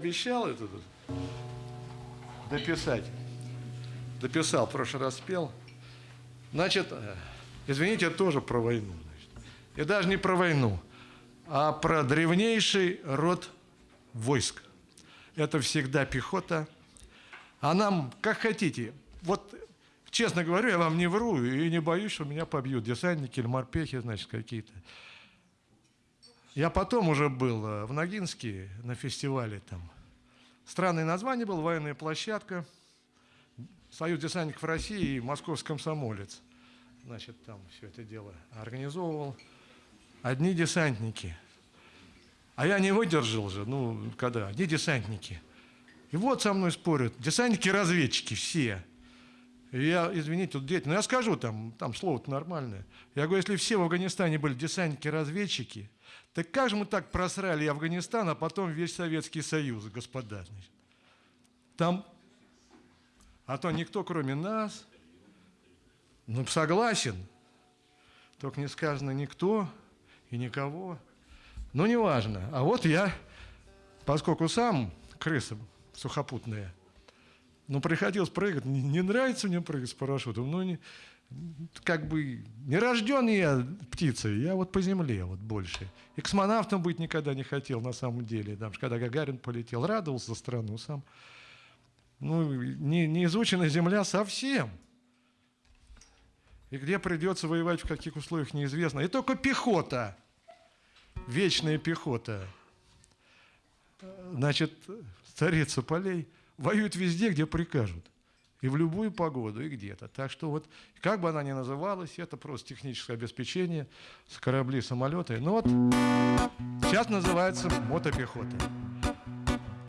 Обещал это дописать. Дописал, в прошлый раз спел. Значит, э, извините, тоже про войну. Значит. И даже не про войну, а про древнейший род войск. Это всегда пехота. А нам, как хотите, вот честно говорю, я вам не вру и не боюсь, что меня побьют десантники или морпехи, значит, какие-то. Я потом уже был э, в Ногинске на фестивале там. Странное название было, военная площадка, Союз десантников России и Московский комсомолец. Значит, там все это дело организовывал. Одни десантники. А я не выдержал же, ну, когда, одни десантники. И вот со мной спорят, десантники-разведчики все. И я, извините, тут дети, ну я скажу там, там слово-то нормальное. Я говорю, если все в Афганистане были десантники-разведчики, так как же мы так просрали Афганистан, а потом весь Советский Союз, господа? Значит? Там, а то никто, кроме нас, ну, согласен, только не сказано никто и никого. Ну, неважно. А вот я, поскольку сам крыса сухопутная, ну, приходилось прыгать, не, нравится мне прыгать с парашютом, ну, не, как бы не рожден я птицей, я вот по земле вот больше. И космонавтом быть никогда не хотел на самом деле. Там, когда Гагарин полетел, радовался за страну сам. Ну, не, не изучена земля совсем. И где придется воевать, в каких условиях, неизвестно. И только пехота, вечная пехота, значит, царица полей, воюет везде, где прикажут. И в любую погоду, и где-то. Так что вот, как бы она ни называлась, это просто техническое обеспечение с корабли, самолеты. Ну вот, сейчас называется мотопехота.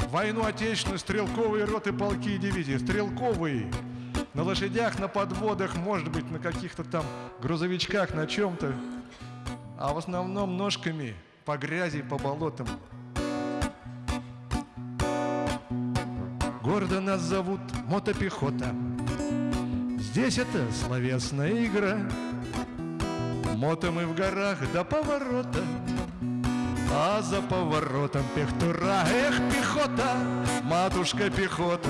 Войну отечественную, стрелковые роты, полки и дивизии. Стрелковые, на лошадях, на подводах, может быть, на каких-то там грузовичках, на чем-то. А в основном ножками по грязи, по болотам. Гордо нас зовут мотопехота. Здесь это словесная игра. Мото мы в горах до поворота А за поворотом пехтура. Эх, пехота, матушка пехота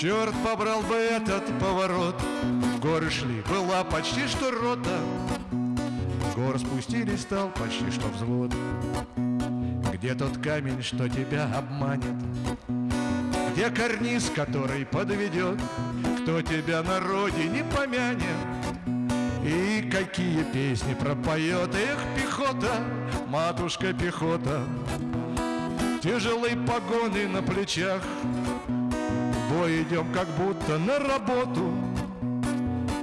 Черт побрал бы этот поворот. В горы шли, была почти что рота. В горы спустились, стал почти что взвод. Где тот камень, что тебя обманет где карниз, который подведет, кто тебя на родине помянет? И какие песни пропоет Эх, пехота, матушка пехота? Тяжелые погоны на плечах бой идем, как будто на работу.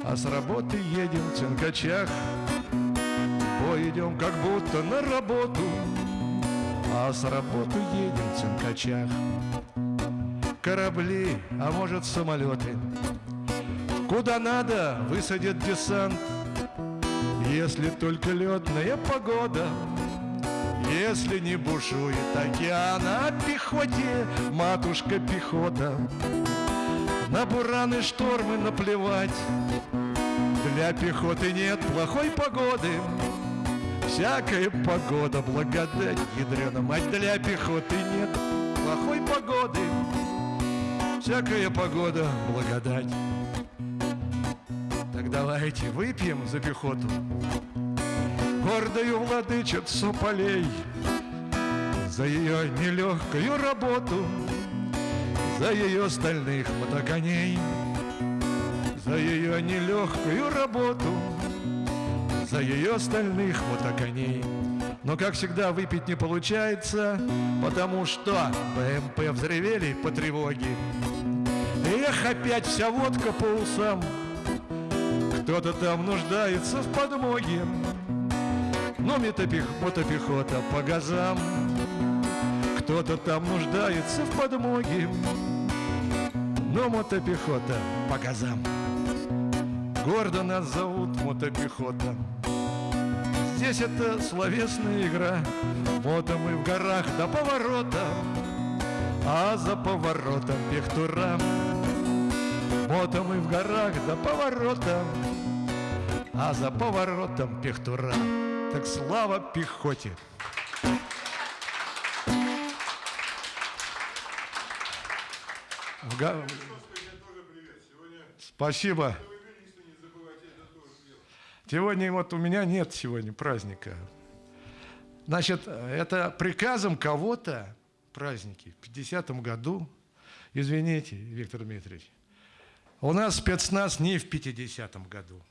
А с работы едем в цинкачах бой идем, как будто на работу. А с работы едем в цинкачах корабли, а может самолеты. Куда надо, высадят десант, если только летная погода. Если не бушует океан, а пехоте матушка пехота. На бураны штормы наплевать, для пехоты нет плохой погоды. Всякая погода благодать, ядрена мать, для пехоты нет плохой погоды. Всякая погода — благодать. Так давайте выпьем за пехоту. Гордою владычицу полей За ее нелегкую работу За ее стальных мотоконей За ее нелегкую работу За ее стальных мотоконей но, как всегда, выпить не получается, потому что БМП взревели по тревоге. Эх, опять вся водка по усам, кто-то там нуждается в подмоге. Но мотопех, мотопехота по газам, кто-то там нуждается в подмоге. Но мотопехота по газам. Гордо нас зовут мотопехота. Здесь это словесная игра Мото мы в горах до поворота А за поворотом пехтура Мото мы в горах до поворота А за поворотом пехтура Так слава пехоте! в га- Спасибо. Сегодня вот у меня нет сегодня праздника. Значит, это приказом кого-то праздники в 50-м году, извините, Виктор Дмитриевич, у нас спецназ не в 50-м году.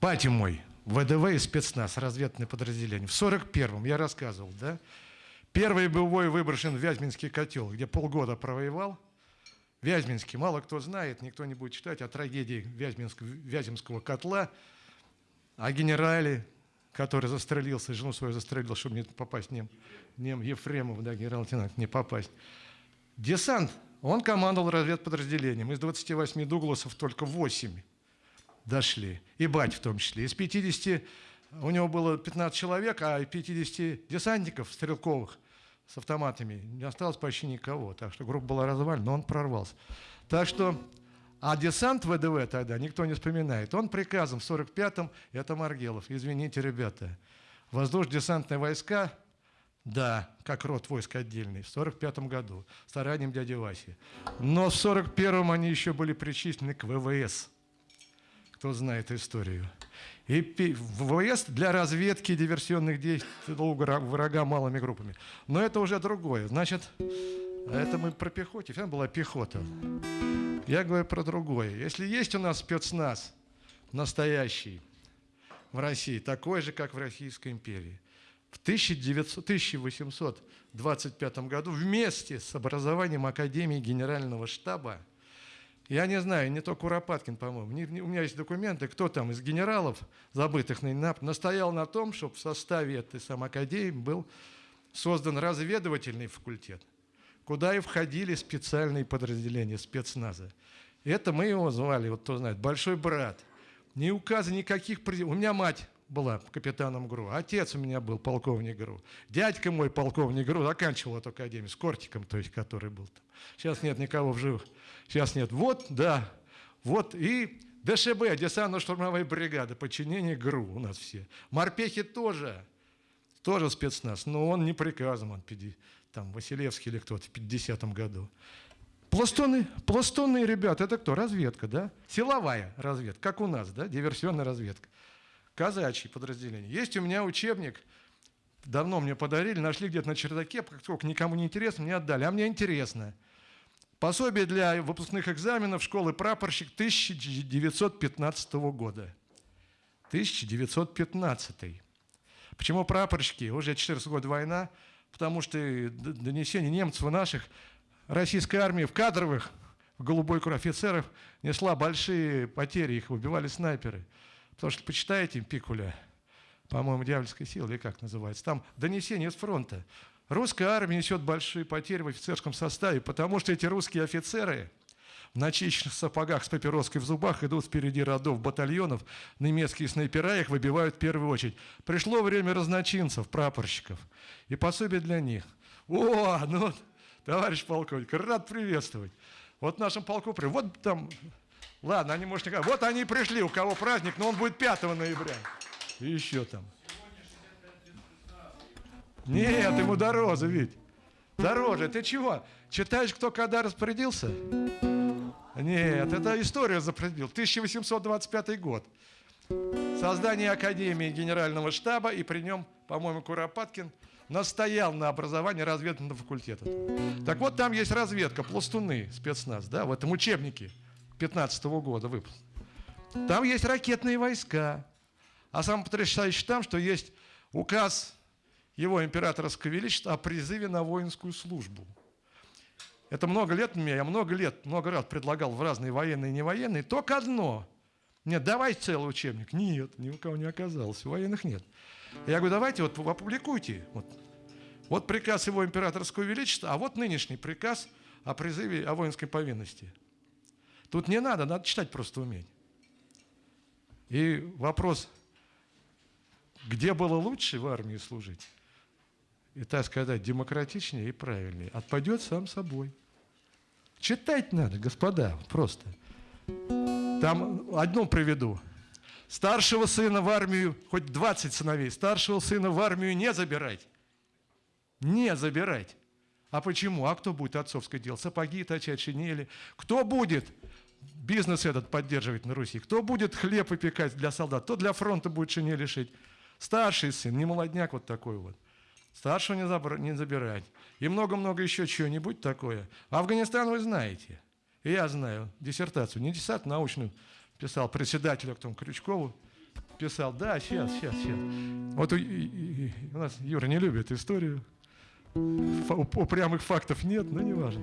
Пати мой, ВДВ и спецназ, разведное подразделение. В 41-м, я рассказывал, да? Первый боевой выброшен в Вязьминский котел, где полгода провоевал. Вязьминский, мало кто знает, никто не будет читать о трагедии Вязьминского, Вяземского котла, о генерале, который застрелился, жену свою застрелил, чтобы не попасть нем, нем Ефремов, да, генерал-лейтенант, не попасть. Десант, он командовал разведподразделением. Из 28 Дугласов только 8 дошли. И бать в том числе. Из 50, у него было 15 человек, а 50 десантников стрелковых с автоматами не осталось почти никого. Так что группа была развалена, но он прорвался. Так что, а десант ВДВ тогда никто не вспоминает. Он приказом в 45-м, это Маргелов. Извините, ребята. Воздушно-десантные войска, да, как род войск отдельный, в 45 году, старанием дяди Васи. Но в 41-м они еще были причислены к ВВС кто знает историю. И ВВС для разведки диверсионных действий врага малыми группами. Но это уже другое. Значит, это мы про пехоте. Там была пехота. Я говорю про другое. Если есть у нас спецназ настоящий в России, такой же, как в Российской империи, в 1900, 1825 году вместе с образованием Академии Генерального штаба я не знаю, не то Куропаткин, по-моему. у меня есть документы, кто там из генералов, забытых на настоял на том, чтобы в составе этой самой академии был создан разведывательный факультет, куда и входили специальные подразделения спецназа. Это мы его звали, вот кто знает, «Большой брат». Ни указа никаких... У меня мать была капитаном ГРУ. Отец у меня был полковник ГРУ. Дядька мой полковник ГРУ заканчивал эту академию с Кортиком, то есть, который был там. Сейчас нет никого в живых. Сейчас нет. Вот, да, вот и ДШБ, десантно-штурмовая бригада, подчинение ГРУ у нас все. Морпехи тоже, тоже спецназ, но он не приказом, он там Василевский или кто-то в 50-м году. Пластуны, пластунные ребята, это кто? Разведка, да? Силовая разведка, как у нас, да? Диверсионная разведка казачьи подразделения. Есть у меня учебник, давно мне подарили, нашли где-то на чердаке, только никому не интересно, мне отдали. А мне интересно. Пособие для выпускных экзаменов школы прапорщик 1915 года. 1915. Почему прапорщики? Уже 14 год война, потому что донесение немцев и наших российской армии в кадровых, в голубой кровь офицеров несла большие потери, их убивали снайперы. Потому что почитаете Пикуля, по-моему, «Дьявольская сила», или как называется, там донесение с фронта. Русская армия несет большие потери в офицерском составе, потому что эти русские офицеры в начищенных сапогах с папироской в зубах идут впереди родов батальонов, немецкие снайпера их выбивают в первую очередь. Пришло время разночинцев, прапорщиков, и пособие для них. О, ну, товарищ полковник, рад приветствовать. Вот в нашем полку, вот там Ладно, они, может, не Вот они пришли, у кого праздник, но он будет 5 ноября. И еще там. Нет, ему дороже, ведь. Дороже. Ты чего? Читаешь, кто когда распорядился? Нет, это история запретил. 1825 год. Создание Академии Генерального штаба, и при нем, по-моему, Куропаткин настоял на образовании разведывательного факультета. Так вот, там есть разведка, пластуны, спецназ, да, в этом учебнике. 15 года выпуск. Там есть ракетные войска. А самое потрясающее там, что есть указ его императорского величества о призыве на воинскую службу. Это много лет мне, я много лет, много раз предлагал в разные военные и невоенные, только одно. Нет, давай целый учебник. Нет, ни у кого не оказалось, военных нет. Я говорю, давайте вот опубликуйте. Вот, вот приказ его императорского величества, а вот нынешний приказ о призыве о воинской повинности. Тут не надо, надо читать просто уметь. И вопрос, где было лучше в армии служить? И так сказать, демократичнее и правильнее. Отпадет сам собой. Читать надо, господа, просто. Там одну приведу. Старшего сына в армию, хоть 20 сыновей, старшего сына в армию не забирать. Не забирать. А почему? А кто будет отцовское дело? Сапоги точать, шинели. Кто будет бизнес этот поддерживать на Руси? Кто будет хлеб выпекать для солдат? Кто для фронта будет шинели шить? Старший сын, не молодняк вот такой вот. Старшего не, забр... не забирать. И много-много еще чего-нибудь такое. Афганистан вы знаете. И я знаю диссертацию, не диссертацию, научную писал председателю к тому Крючкову. Писал, да, сейчас, сейчас, сейчас. Вот у, у нас Юра не любит историю. Упрямых фактов нет, но не важно.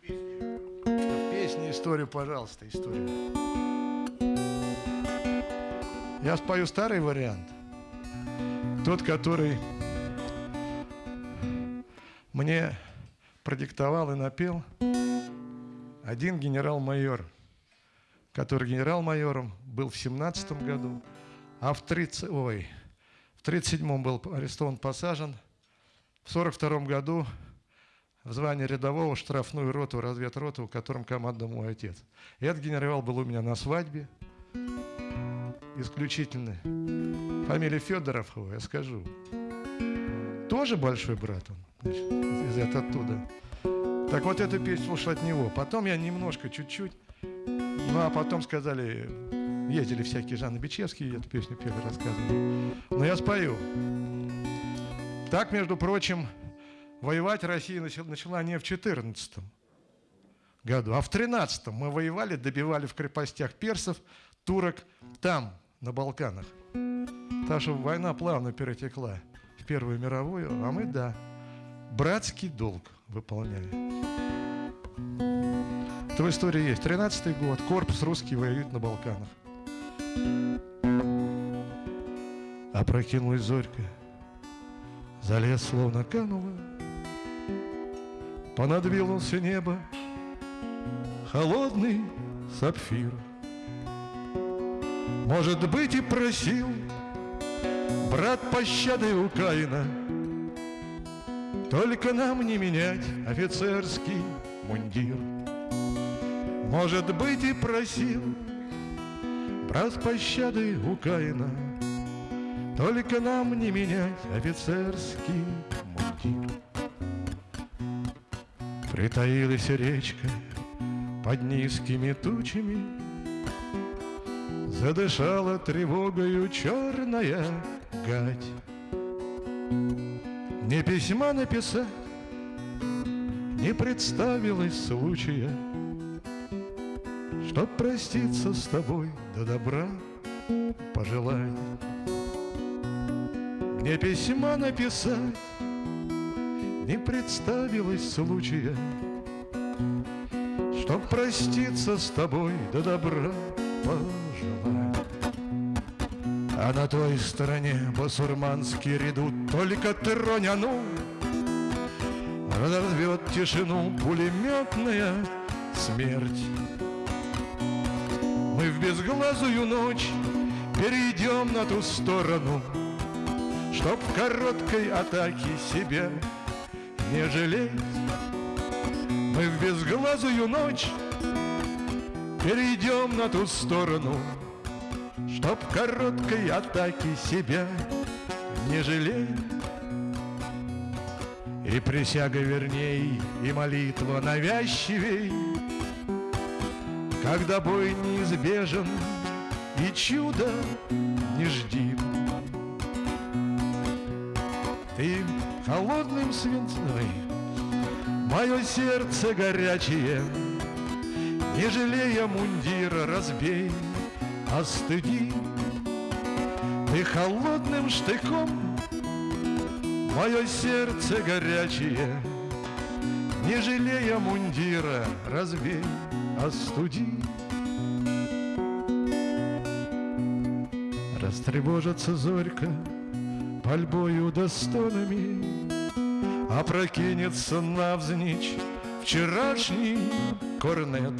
В песне историю, пожалуйста, историю. Я спою старый вариант. Тот, который мне продиктовал и напел один генерал-майор, который генерал-майором был в 17 году, а в 30, ой, в 37 был арестован, посажен, в 42 году в звании рядового штрафную роту, разведроту, в котором командовал мой отец. И этот генерал был у меня на свадьбе, исключительно. Фамилия Федоров, я скажу. Тоже большой брат он, из это оттуда. Так вот эту песню слушал от него. Потом я немножко, чуть-чуть, ну а потом сказали, ездили всякие Жанны Бичевские, эту песню пели, рассказывали. Но я спою. Так, между прочим, воевать Россия начала не в 14 году, а в 13 мы воевали, добивали в крепостях персов, турок там, на Балканах. Так что война плавно перетекла в Первую мировую, а мы, да, братский долг выполняли. Это в истории есть. 13 год, корпус русский воюет на Балканах. Опрокинулась зорька, за лес словно канула, Понадвинулся небо, холодный сапфир. Может быть, и просил брат пощады у Каина, Только нам не менять офицерский мундир. Может быть, и просил брат пощады у Каина, Только нам не менять офицерский мундир. Притаилась речка под низкими тучами, Задышала тревогою черная гать. Не письма написать, не представилось случая, Чтоб проститься с тобой, до добра пожелать. Мне письма написать, не представилось случая, Чтоб проститься с тобой, до добра пожелать. А на той стороне басурманский редут Только тронь оно Разорвет тишину пулеметная смерть Мы в безглазую ночь Перейдем на ту сторону Чтоб в короткой атаке себя не жалеть Мы в безглазую ночь Перейдем на ту сторону, Чтоб короткой атаки себя не жалеть. И присяга верней, и молитва навязчивей, Когда бой неизбежен и чудо не жди. Ты холодным свинцой, мое сердце горячее — не жалея мундира, разбей, остыди Ты холодным штыком Мое сердце горячее Не жалея мундира, разбей, остуди. Растревожится зорька Пальбою да стонами Опрокинется навзничь Вчерашний корнет.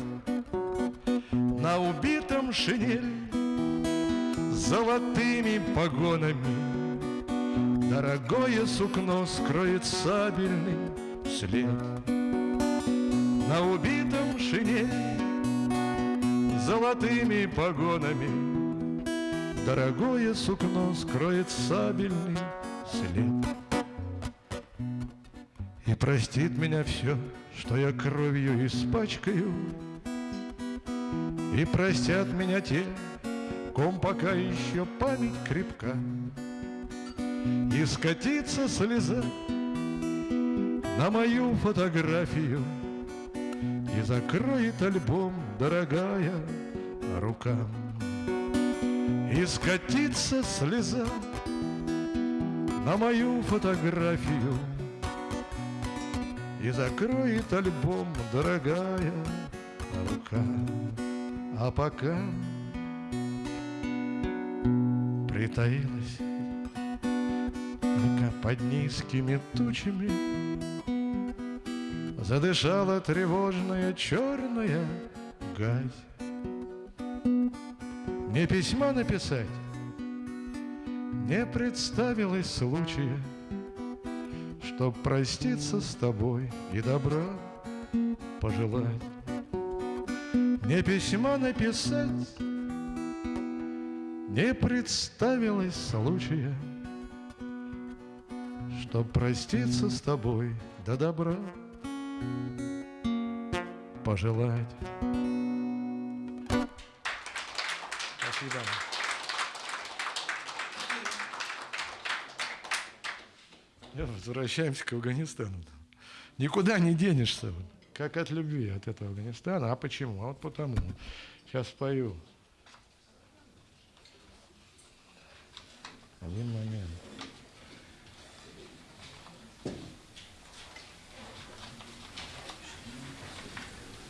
На убитом шинель золотыми погонами. Дорогое сукно скроет сабельный след. На убитом шинель с золотыми погонами. Дорогое сукно скроет сабельный след. И простит меня все, что я кровью испачкаю, И простят меня те, ком пока еще память крепка, И скатится слеза на мою фотографию И закроет альбом, дорогая рука. И скатится слеза на мою фотографию И закроет альбом, дорогая рука. А пока притаилась под низкими тучами, Задышала тревожная черная гась. Мне письма написать не представилось случая, Чтоб проститься с тобой и добра пожелать. Мне письма написать не представилось случая, Чтоб проститься с тобой до добра пожелать. Спасибо. Возвращаемся к Афганистану. Никуда не денешься, как от любви от этого Афганистана. А почему? А вот потому. Сейчас спою. Один момент.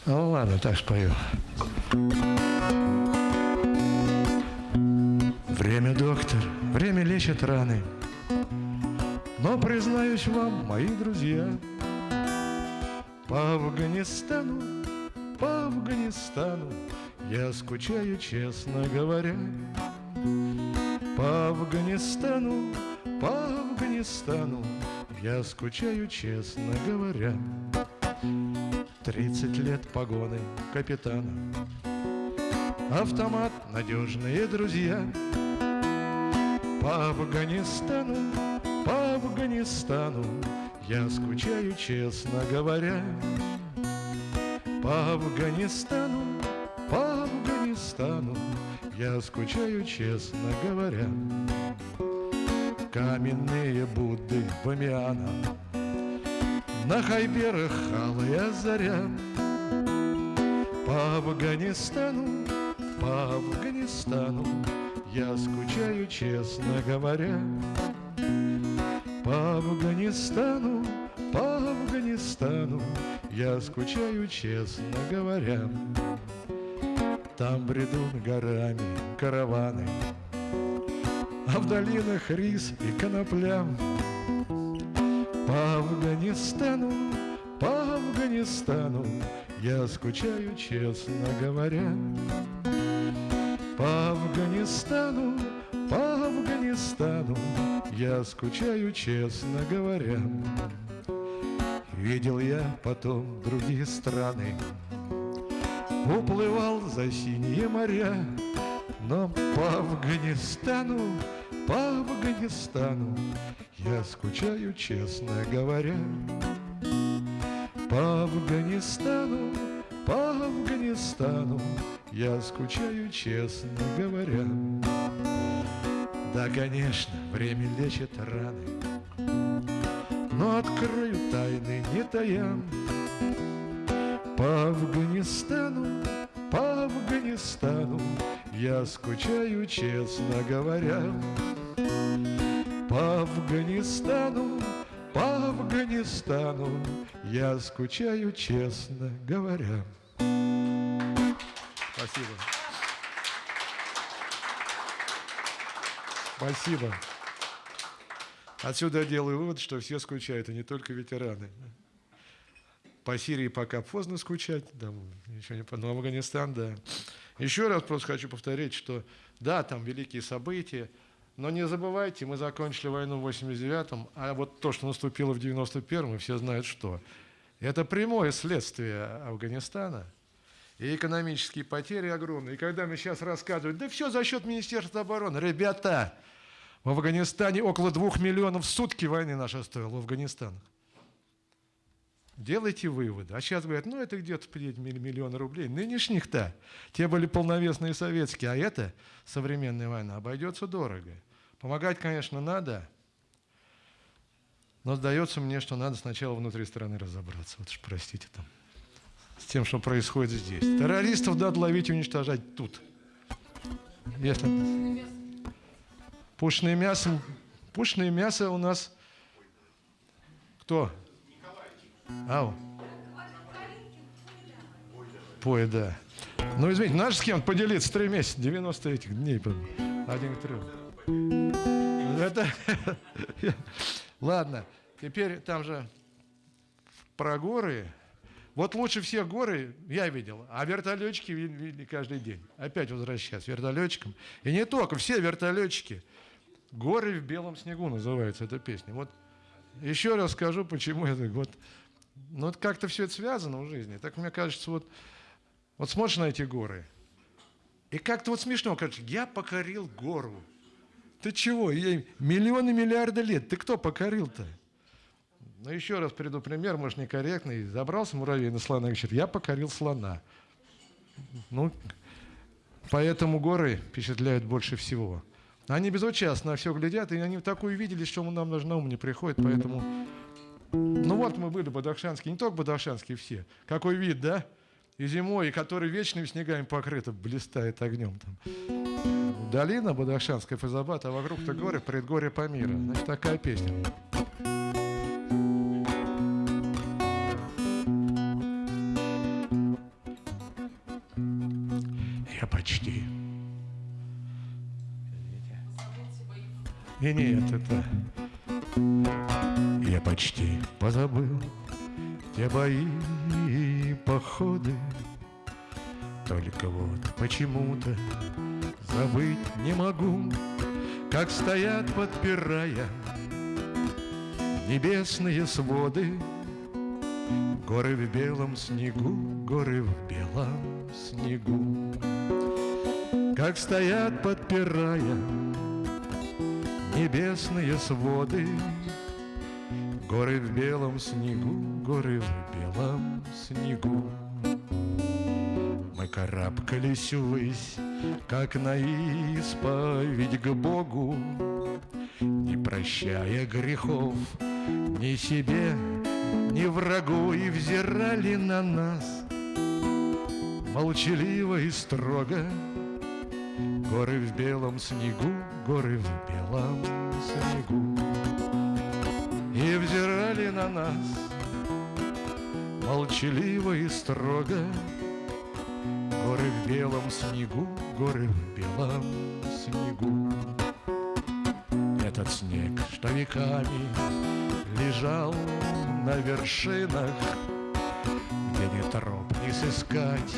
Ну ладно, так спою. Время, доктор, время лечит раны. Но, признаюсь вам, мои друзья, По Афганистану, по Афганистану Я скучаю, честно говоря. По Афганистану, по Афганистану Я скучаю, честно говоря. Тридцать лет погоны капитана. Автомат, надежные друзья. По Афганистану, по Афганистану Я скучаю, честно говоря. По Афганистану, по Афганистану Я скучаю, честно говоря. Каменные Будды Бамиана На хайберах алая заря По Афганистану, по Афганистану. Я скучаю, честно говоря. По Афганистану, по Афганистану. Я скучаю, честно говоря Там бредут горами караваны А в долинах рис и конопля. По Афганистану, по Афганистану Я скучаю, честно говоря. По Афганистану, по Афганистану я скучаю, честно говоря. Видел я потом другие страны, Уплывал за синие моря, Но по Афганистану, по Афганистану Я скучаю, честно говоря. По Афганистану, по Афганистану Я скучаю, честно говоря. Да, конечно, время лечит раны, Но открою тайны не тая. По Афганистану, по Афганистану Я скучаю, честно говоря. По Афганистану, по Афганистану Я скучаю, честно говоря. Спасибо. Спасибо. Отсюда я делаю вывод, что все скучают, и не только ветераны. По Сирии пока поздно скучать, да, еще не но Афганистан, да. Еще раз просто хочу повторить, что да, там великие события, но не забывайте, мы закончили войну в 89-м, а вот то, что наступило в 91-м, все знают что. Это прямое следствие Афганистана – и экономические потери огромные. И когда мне сейчас рассказывают, да все за счет Министерства обороны. Ребята, в Афганистане около двух миллионов в сутки войны наша стоила в Афганистане. Делайте выводы. А сейчас говорят, ну это где-то миллион рублей. Нынешних-то, те были полновесные советские, а это современная война обойдется дорого. Помогать, конечно, надо, но сдается мне, что надо сначала внутри страны разобраться. Вот уж простите там. С тем, что происходит здесь. Террористов надо ловить и уничтожать тут. Если... Пушное мясо. Пушное мясо у нас... Кто? Ау. Пой, да. Ну, извините, наш с кем поделиться три месяца, 90 этих дней. Один к трем. Это... Ладно, теперь там же про горы. Вот лучше всех горы я видел, а вертолетчики видели каждый день. Опять возвращаться вертолетчикам. И не только, все вертолетчики. «Горы в белом снегу» называется эта песня. Вот еще раз скажу, почему это вот ну, вот как-то все это связано в жизни. Так мне кажется, вот, вот смотришь на эти горы, и как-то вот смешно, кажется, я покорил гору. Ты чего? Я, миллионы, миллиарды лет. Ты кто покорил-то? Ну, еще раз приду пример, может, некорректный. Забрался муравей на слона и говорит, я покорил слона. Ну, поэтому горы впечатляют больше всего. Они безучастно все глядят, и они такую видели, что нам даже на ум не приходит, поэтому ну вот мы были бадахшанские, не только бадахшанские все. Какой вид, да? И зимой, и который вечными снегами покрыто, блистает огнем там. Долина Бадахшанская, Фазабат, а вокруг-то горы, предгорье Памира. Значит, такая песня. Я почти. И нет, это я почти позабыл те бои и походы. Только вот почему-то забыть не могу Как стоят, подпирая небесные своды. Горы в белом снегу, горы в белом снегу. Как стоят, подпирая небесные своды. Горы в белом снегу, горы в белом снегу. Мы карабкались ввысь, как на исповедь к Богу. Не прощая грехов ни себе, ни врагу И взирали на нас молчаливо и строго Горы в белом снегу, горы в белом снегу. И взирали на нас Молчаливо и строго. Горы в белом снегу, горы в белом снегу. Этот снег, что веками лежал на вершинах Где ни троп не сыскать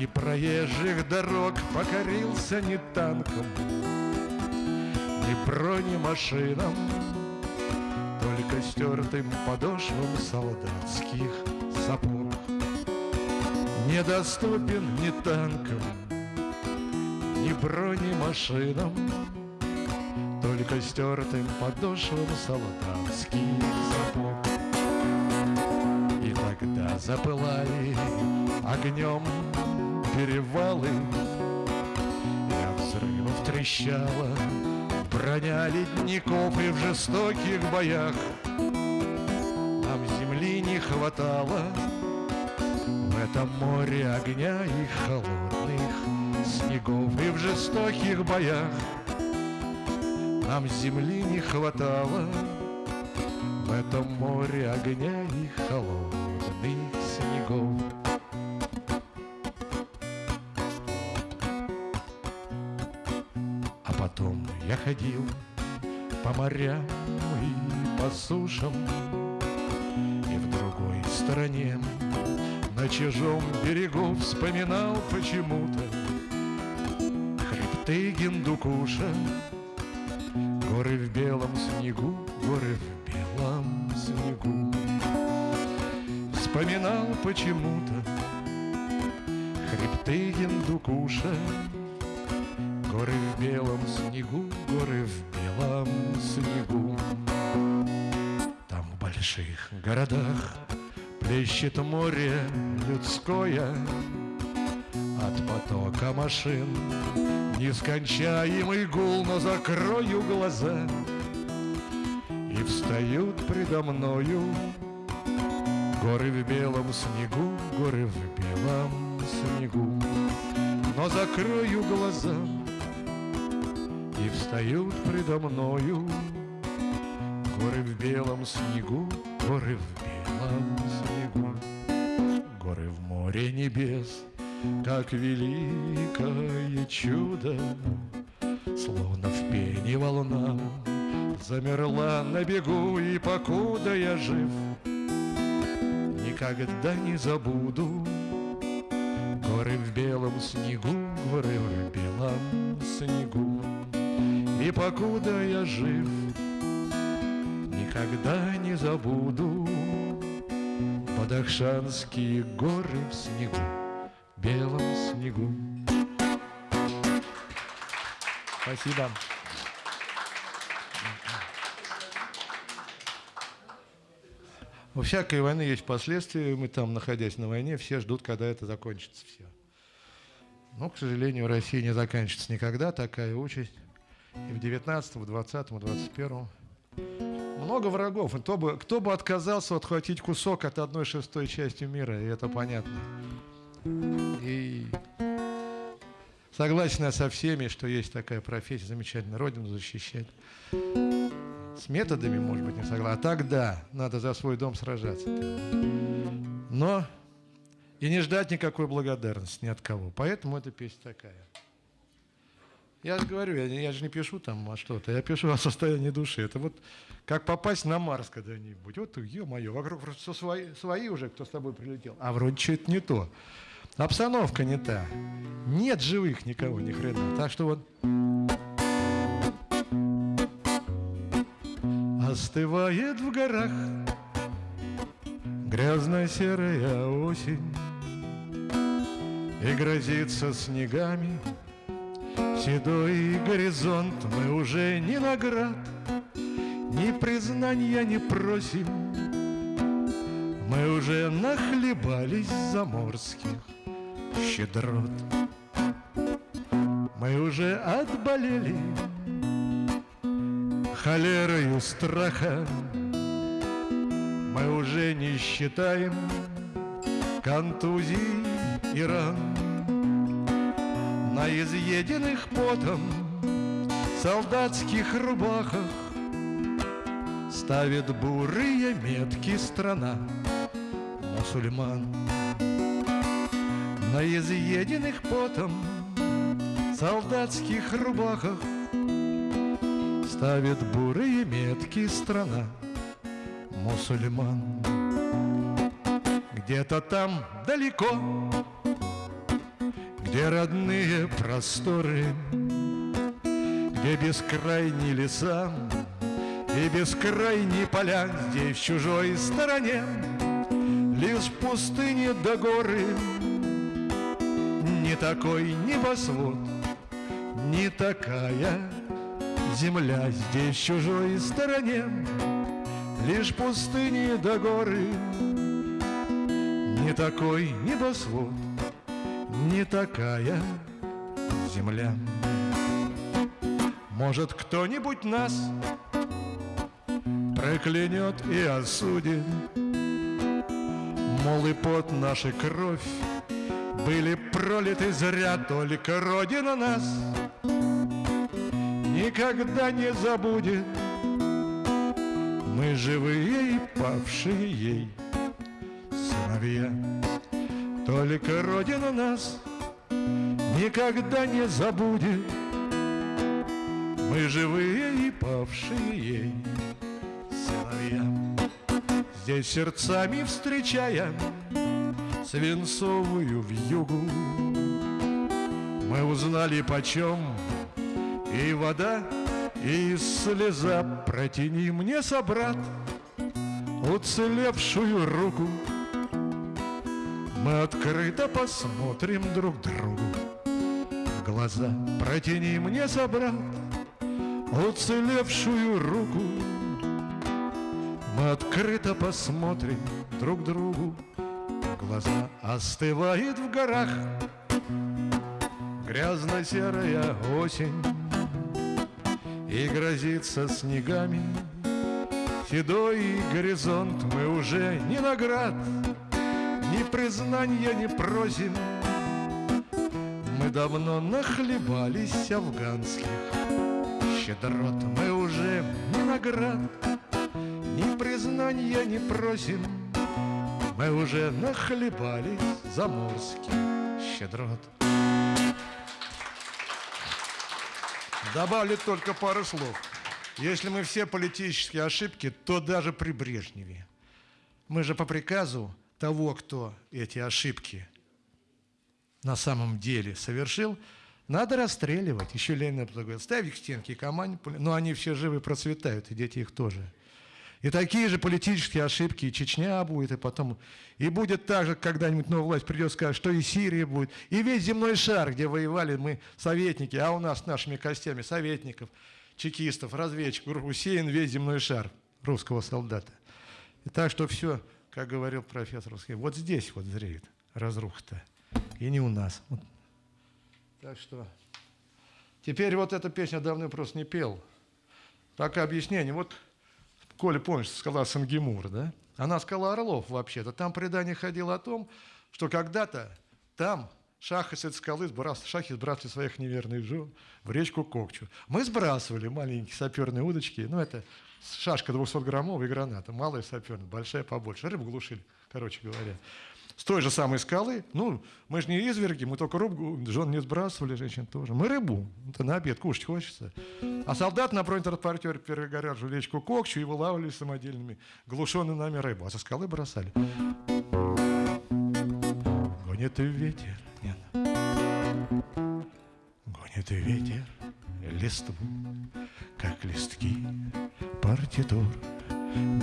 и проезжих дорог покорился не танком, не бронемашинам, Только стертым подошвам солдатских сапог. Недоступен ни танкам, ни бронемашинам, Только стертым подошвам солдатских сапог. И тогда запылали огнем перевалы. Я взрывов трещала Броня ледников и в жестоких боях. Нам земли не хватало В этом море огня и холодных снегов И в жестоких боях. Нам земли не хватало В этом море огня и холодных ходил по морям и по сушам И в другой стороне на чужом берегу Вспоминал почему-то Хребты Гиндукуша. Горы в белом снегу, горы в белом снегу. Вспоминал почему-то Хребты Гиндукуша больших городах Плещет море людское. От потока машин Нескончаемый гул, но закрою глаза. И встают предо мною Горы в белом снегу, горы в белом снегу. Но закрою глаза И встают предо мною Горы в белом снегу, горы в белом снегу Горы в море небес как великое чудо, Словно в пене волна Замерла на бегу, и покуда я жив, Никогда не забуду Горы в белом снегу, горы в белом снегу. И покуда я жив, никогда не забуду Бадахшанские горы в снегу белом снегу. Спасибо. У всякой войны есть последствия. Мы там, находясь на войне, все ждут, когда это закончится все. Но, к сожалению, в России не заканчивается никогда такая участь. И в 19, в 20, в 21. Много врагов. Кто бы, кто бы отказался отхватить кусок от одной шестой части мира, и это понятно. И согласен со всеми, что есть такая профессия, замечательно, Родину защищать. С методами, может быть, не согласен. А тогда надо за свой дом сражаться. Но и не ждать никакой благодарности ни от кого. Поэтому эта песня такая. Я же говорю, я, я же не пишу там о что-то, я пишу о состоянии души. Это вот как попасть на Марс когда-нибудь. Вот, ё-моё, вокруг все свои, свои уже, кто с тобой прилетел. А вроде что-то не то. Обстановка не та. Нет живых никого, ни хрена. Так что вот... Остывает в горах Грязная серая осень И грозится снегами Седой горизонт Мы уже ни наград Ни признания не просим Мы уже нахлебались заморских щедрот. Мы уже отболели холерою страха, Мы уже не считаем контузий и ран. На изъеденных потом солдатских рубахах Ставит бурые метки страна мусульман. На изъеденных потом солдатских рубахах Ставит бурые метки страна мусульман. Где-то там далеко, где родные просторы Где бескрайние леса и бескрайние поля Здесь в чужой стороне лишь пустыни до да горы. Не такой небосвод, не такая земля Здесь в чужой стороне Лишь пустыни до да горы. Не такой небосвод, не такая земля. Может, кто-нибудь нас проклянет и осудит? Мол, и под нашей кровь были пролиты зря, только Родина нас никогда не забудет. Мы живые и павшие ей сыновья, только Родина нас никогда не забудет. Мы живые и павшие ей сыновья, здесь сердцами встречаем свинцовую вьюгу. Мы узнали почем и вода, и слеза. Протяни мне, собрат, уцелевшую руку. Мы открыто посмотрим друг другу. Глаза. Протяни мне, собрат, уцелевшую руку. Мы открыто посмотрим друг другу. Глаза остывает в горах. Грязно-серая осень. И грозится снегами. Седой горизонт мы уже ни наград Ни признания не просим Мы давно нахлебались афганских щедрот Мы уже ни наград Ни признания не просим Мы уже нахлебались заморских щедрот Добавлю только пару слов. Если мы все политические ошибки, то даже при Брежневе. Мы же по приказу того, кто эти ошибки на самом деле совершил, надо расстреливать. Еще Ленин говорит, ставь их к стенке команде. Но они все живы процветают, и дети их тоже. И такие же политические ошибки и Чечня будет, и потом... И будет так же, когда-нибудь новая власть придет, скажет, что и Сирия будет, и весь земной шар, где воевали мы советники, а у нас нашими костями советников, чекистов, разведчиков, усеян весь земной шар русского солдата. И так что все, как говорил профессор, вот здесь вот зреет разруха-то, и не у нас. Вот. Так что теперь вот эта песня давно просто не пел. Так объяснение. Вот Коля, помнишь, скала Сангемур, да? Она скала Орлов вообще-то. Там предание ходило о том, что когда-то там шахи с этой скалы сбрас... шахи сбрасывали своих неверных жен в речку Кокчу. Мы сбрасывали маленькие саперные удочки, ну это шашка 200-граммовая граната, малая саперная, большая побольше, рыбу глушили, короче говоря с той же самой скалы. Ну, мы же не изверги, мы только рыбу, жен не сбрасывали, женщин тоже. Мы рыбу, это на обед кушать хочется. А солдат на бронетранспортере перегоряжу речку Кокчу и вылавливали самодельными глушенной нами рыбу, а со скалы бросали. Гонит ветер, нет. Гонит ветер листву, как листки партитур.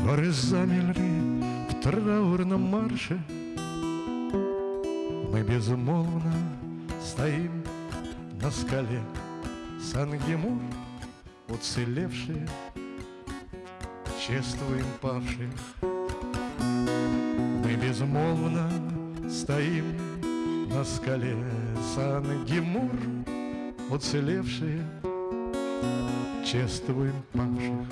Горы замерли в траурном марше, мы безмолвно стоим на скале Сангемур, уцелевшие, чествуем павших. Мы безмолвно стоим на скале Сангемур, уцелевшие, чествуем павших.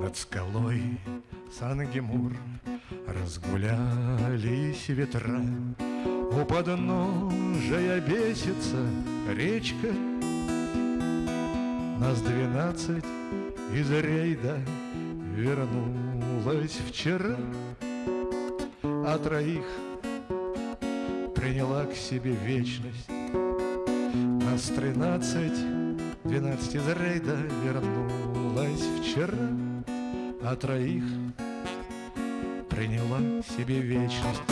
Над скалой Сангемур Разгулялись ветра, у подножия бесится речка. Нас двенадцать из рейда вернулась вчера, А троих приняла к себе вечность. Нас тринадцать, двенадцать из рейда вернулась вчера, А троих приняла себе вечность.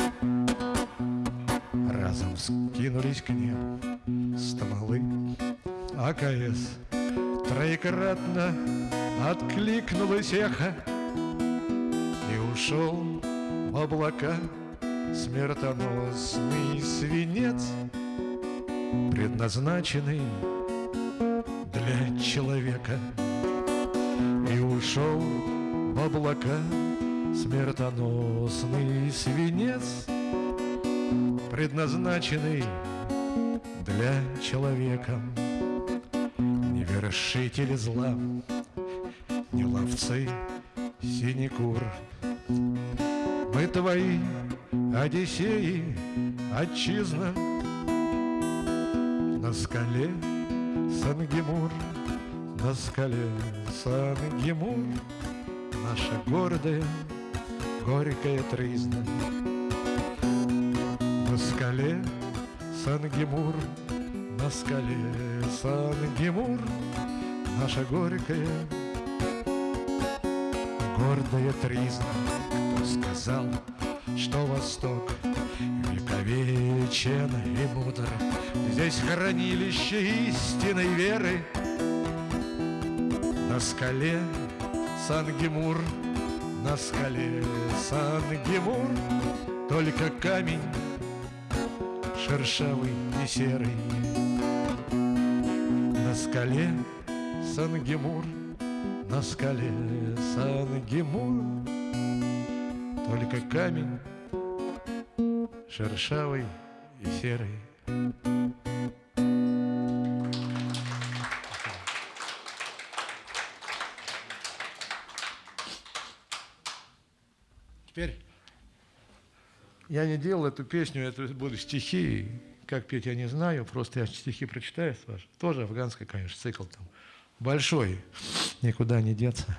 Разом скинулись к небу стволы АКС. Троекратно откликнулось эхо И ушел в облака смертоносный свинец, Предназначенный для человека. И ушел в облака Смертоносный свинец, предназначенный для человека. Не вершители зла, не ловцы синекур. Мы твои Одиссеи, отчизна, На скале Сангемур, на скале Сангемур, Наша гордая горькая тризна. На скале Сангемур, на скале Сангемур, наша горькая, гордая тризна. Кто сказал, что Восток вековечен и мудр, Здесь хранилище истинной веры. На скале Сангемур, на скале Сан-Гемур Только камень шершавый и серый На скале Сан-Гемур на скале Сан-Гимур Только камень шершавый и серый Теперь я не делал эту песню, это будут стихи. Как петь, я не знаю, просто я стихи прочитаю. Тоже афганский, конечно, цикл там. Большой, никуда не деться.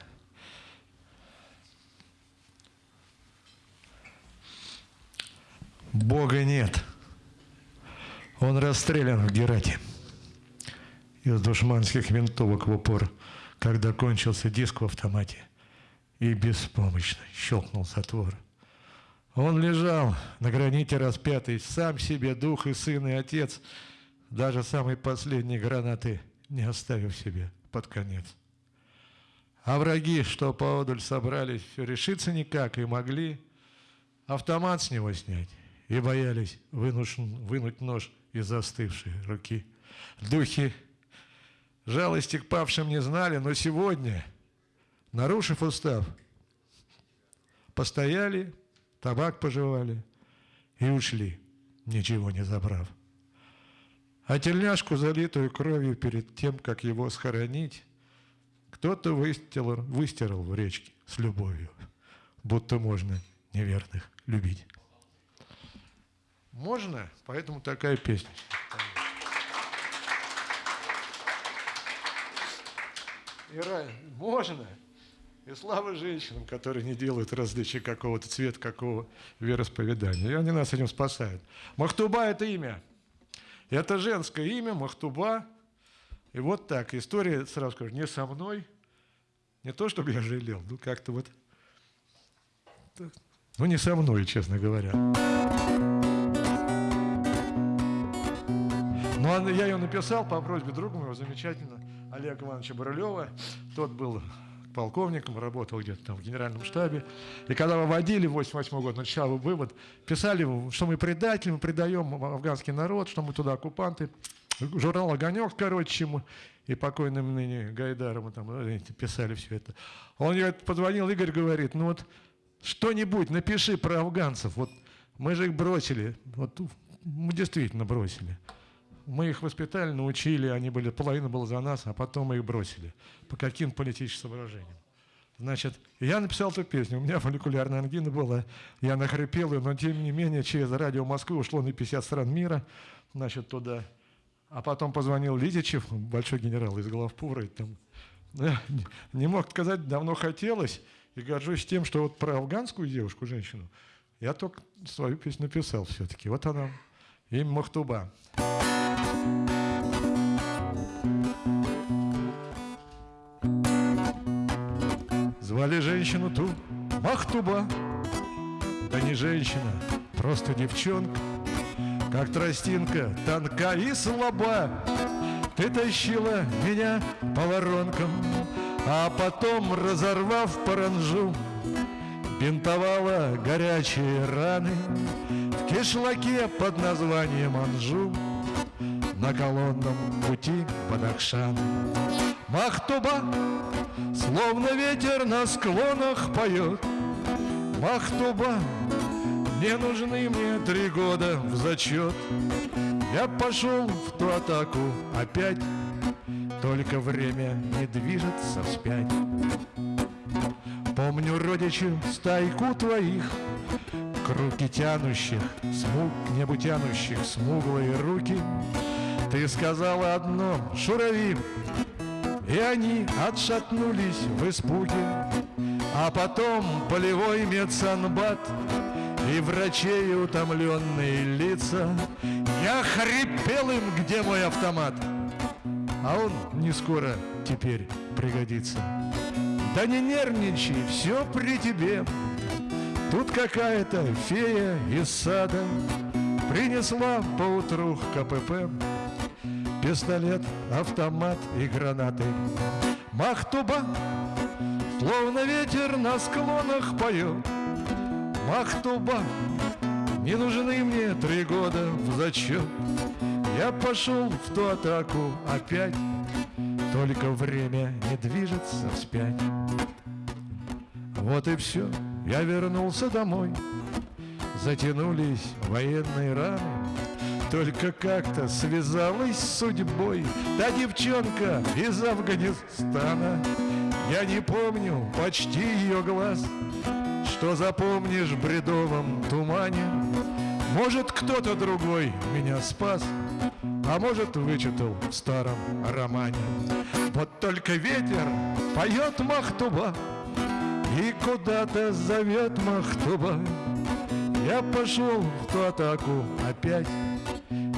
Бога нет. Он расстрелян в Герате из душманских винтовок в упор, когда кончился диск в автомате и беспомощно щелкнул затвор. Он лежал на граните распятый, сам себе дух и сын и отец, даже самой последней гранаты не оставив себе под конец. А враги, что поодаль собрались, все решиться никак и могли автомат с него снять и боялись вынуть, вынуть нож из застывшей руки. Духи жалости к павшим не знали, но сегодня – нарушив устав, постояли, табак пожевали и ушли, ничего не забрав. А тельняшку, залитую кровью перед тем, как его схоронить, кто-то выстирал, выстирал в речке с любовью, будто можно неверных любить. Можно, поэтому такая песня. Ира, можно. И слава женщинам, которые не делают различия какого-то цвета, какого вероисповедания. И они нас этим спасают. Махтуба – это имя. Это женское имя, Махтуба. И вот так. История, сразу скажу, не со мной. Не то, чтобы я жалел, ну как-то вот... Ну не со мной, честно говоря. Ну, я ее написал по просьбе друга моего замечательного Олега Ивановича Барылева. Тот был полковником, работал где-то там в генеральном штабе. И когда выводили в 88 год, начал вывод, писали, что мы предатели, мы предаем афганский народ, что мы туда оккупанты. Журнал «Огонек», короче, чему, и покойным ныне Гайдаром там ну, писали все это. Он позвонил, Игорь говорит, ну вот что-нибудь напиши про афганцев. Вот мы же их бросили, вот мы действительно бросили. Мы их воспитали, научили, они были, половина была за нас, а потом мы их бросили. По каким политическим соображениям. Значит, я написал эту песню, у меня молекулярная ангина была, я нахрипел ее, но тем не менее через радио Москвы ушло на 50 стран мира, значит, туда. А потом позвонил Лидичев, большой генерал из главпура, и там, я не мог сказать, давно хотелось, и горжусь тем, что вот про афганскую девушку, женщину, я только свою песню написал все-таки. Вот она, имя Махтуба. Звали женщину ту Махтуба, да не женщина, просто девчонка, как тростинка, тонка и слаба. Ты тащила меня по воронкам, а потом, разорвав паранжу, бинтовала горячие раны в кишлаке под названием Анжу на колонном пути под Акшан. Махтуба, словно ветер на склонах поет. Махтуба, не нужны мне три года в зачет. Я пошел в ту атаку опять, только время не движется вспять. Помню родичу стайку твоих, К руки тянущих, смуг, к небу тянущих смуглые руки — ты сказала одно, шурави, и они отшатнулись в испуге. А потом полевой медсанбат и врачей утомленные лица. Я хрипел им, где мой автомат, а он не скоро теперь пригодится. Да не нервничай, все при тебе. Тут какая-то фея из сада Принесла поутру КПП Пистолет, автомат и гранаты. Махтуба, словно ветер на склонах поет Махтуба, не нужны мне три года в зачет. Я пошел в ту атаку опять. Только время не движется вспять. Вот и все, я вернулся домой. Затянулись военные раны Только как-то связалась с судьбой Та девчонка из Афганистана Я не помню почти ее глаз Что запомнишь в бредовом тумане Может, кто-то другой меня спас а может, вычитал в старом романе. Вот только ветер поет Махтуба, И куда-то зовет Махтуба. Я пошел в ту атаку опять,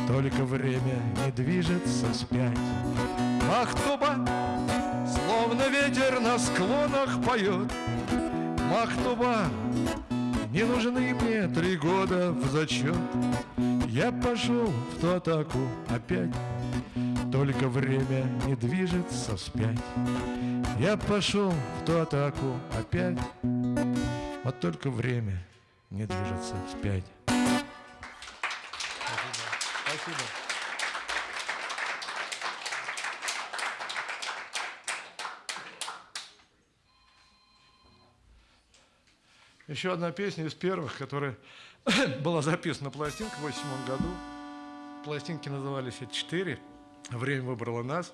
Только время не движется вспять. Махтуба, словно ветер на склонах поет, Махтуба, не нужны мне три года в зачет. Я пошел в ту атаку опять, Только время не движется вспять. Я пошел в ту атаку опять, Вот только время не движется вспять. Спасибо. Еще одна песня из первых, которая была записана на пластинку в 1987 году. Пластинки назывались «Четыре». Время выбрало нас.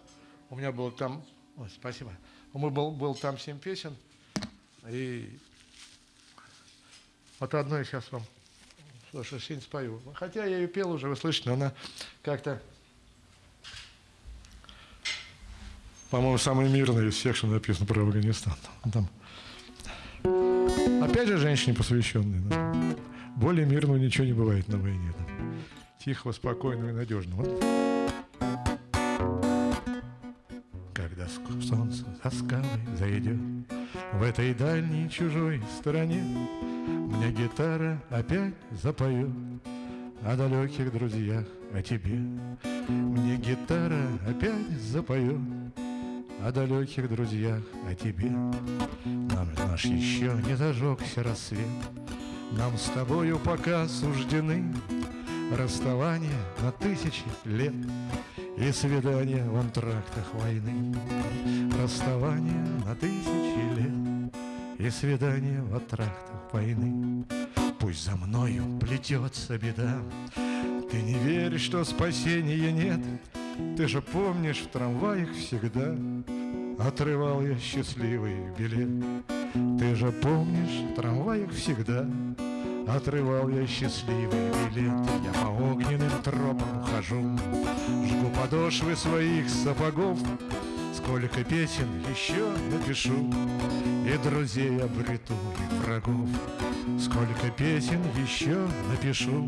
У меня было там... Ой, спасибо. У меня был, был там семь песен. И вот одну я сейчас вам слушаю, синь спою. Хотя я ее пел уже, вы слышите, но она как-то... По-моему, самая мирная из всех, что написано про Афганистан. Там Опять же, женщине посвященные. Да? Более мирного ничего не бывает на войне. Да? Тихого, спокойного и надежного. Когда солнце за скалой зайдет В этой дальней чужой стороне. Мне гитара опять запоет О далеких друзьях, о тебе. Мне гитара опять запоет о далеких друзьях, о тебе. Нам наш еще не зажегся рассвет, Нам с тобою пока суждены Расставания на тысячи лет И свидания в антрактах войны. Расставания на тысячи лет И свидания в антрактах войны. Пусть за мною плетется беда, Ты не веришь, что спасения нет, Ты же помнишь в трамваях всегда Отрывал я счастливый билет Ты же помнишь, в трамваях всегда Отрывал я счастливый билет. Я по огненным тропам хожу Жгу подошвы своих сапогов. Сколько песен еще напишу. И друзей обрету, и врагов. Сколько песен еще напишу.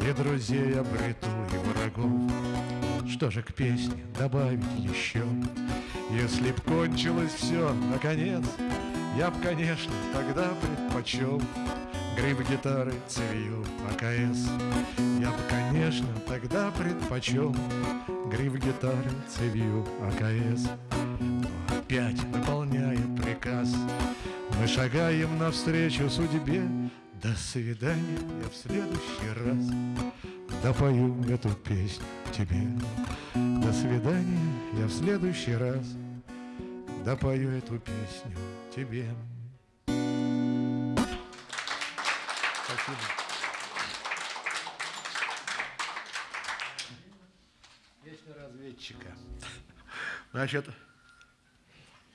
И друзей обрету, и врагов. Что же к песне добавить еще? Если б кончилось все, наконец, Я б, конечно, тогда предпочел Гриб гитары цевью АКС. Я б, конечно, тогда предпочел Гриб гитары цевью АКС. Но опять выполняет приказ Мы шагаем навстречу судьбе До свидания, я в следующий раз Допою эту песню тебе До свидания, я в следующий раз допою эту песню тебе. Спасибо. Песня разведчика. Значит,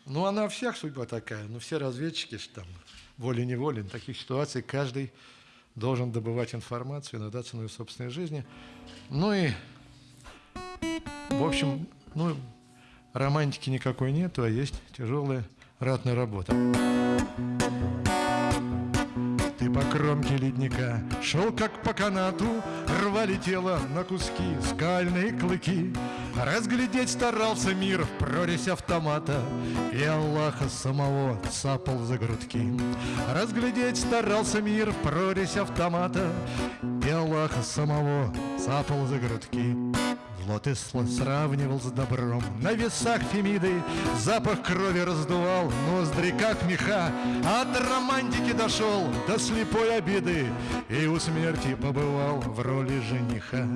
ну она у всех судьба такая, но все разведчики там волей-неволей, в таких ситуациях каждый должен добывать информацию, иногда ценой собственной жизни. Ну и, в общем, ну, романтики никакой нету, а есть тяжелая ратная работа. По кромке ледника шел как по канату, Рвали тело на куски скальные клыки. Разглядеть старался мир в прорезь автомата, И Аллаха самого цапал за грудки. Разглядеть старался мир в прорезь автомата, И Аллаха самого цапал за грудки. Плод и сравнивал с добром. На весах Фемиды Запах крови раздувал Ноздри, как меха. От романтики дошел До слепой обиды И у смерти побывал В роли жениха.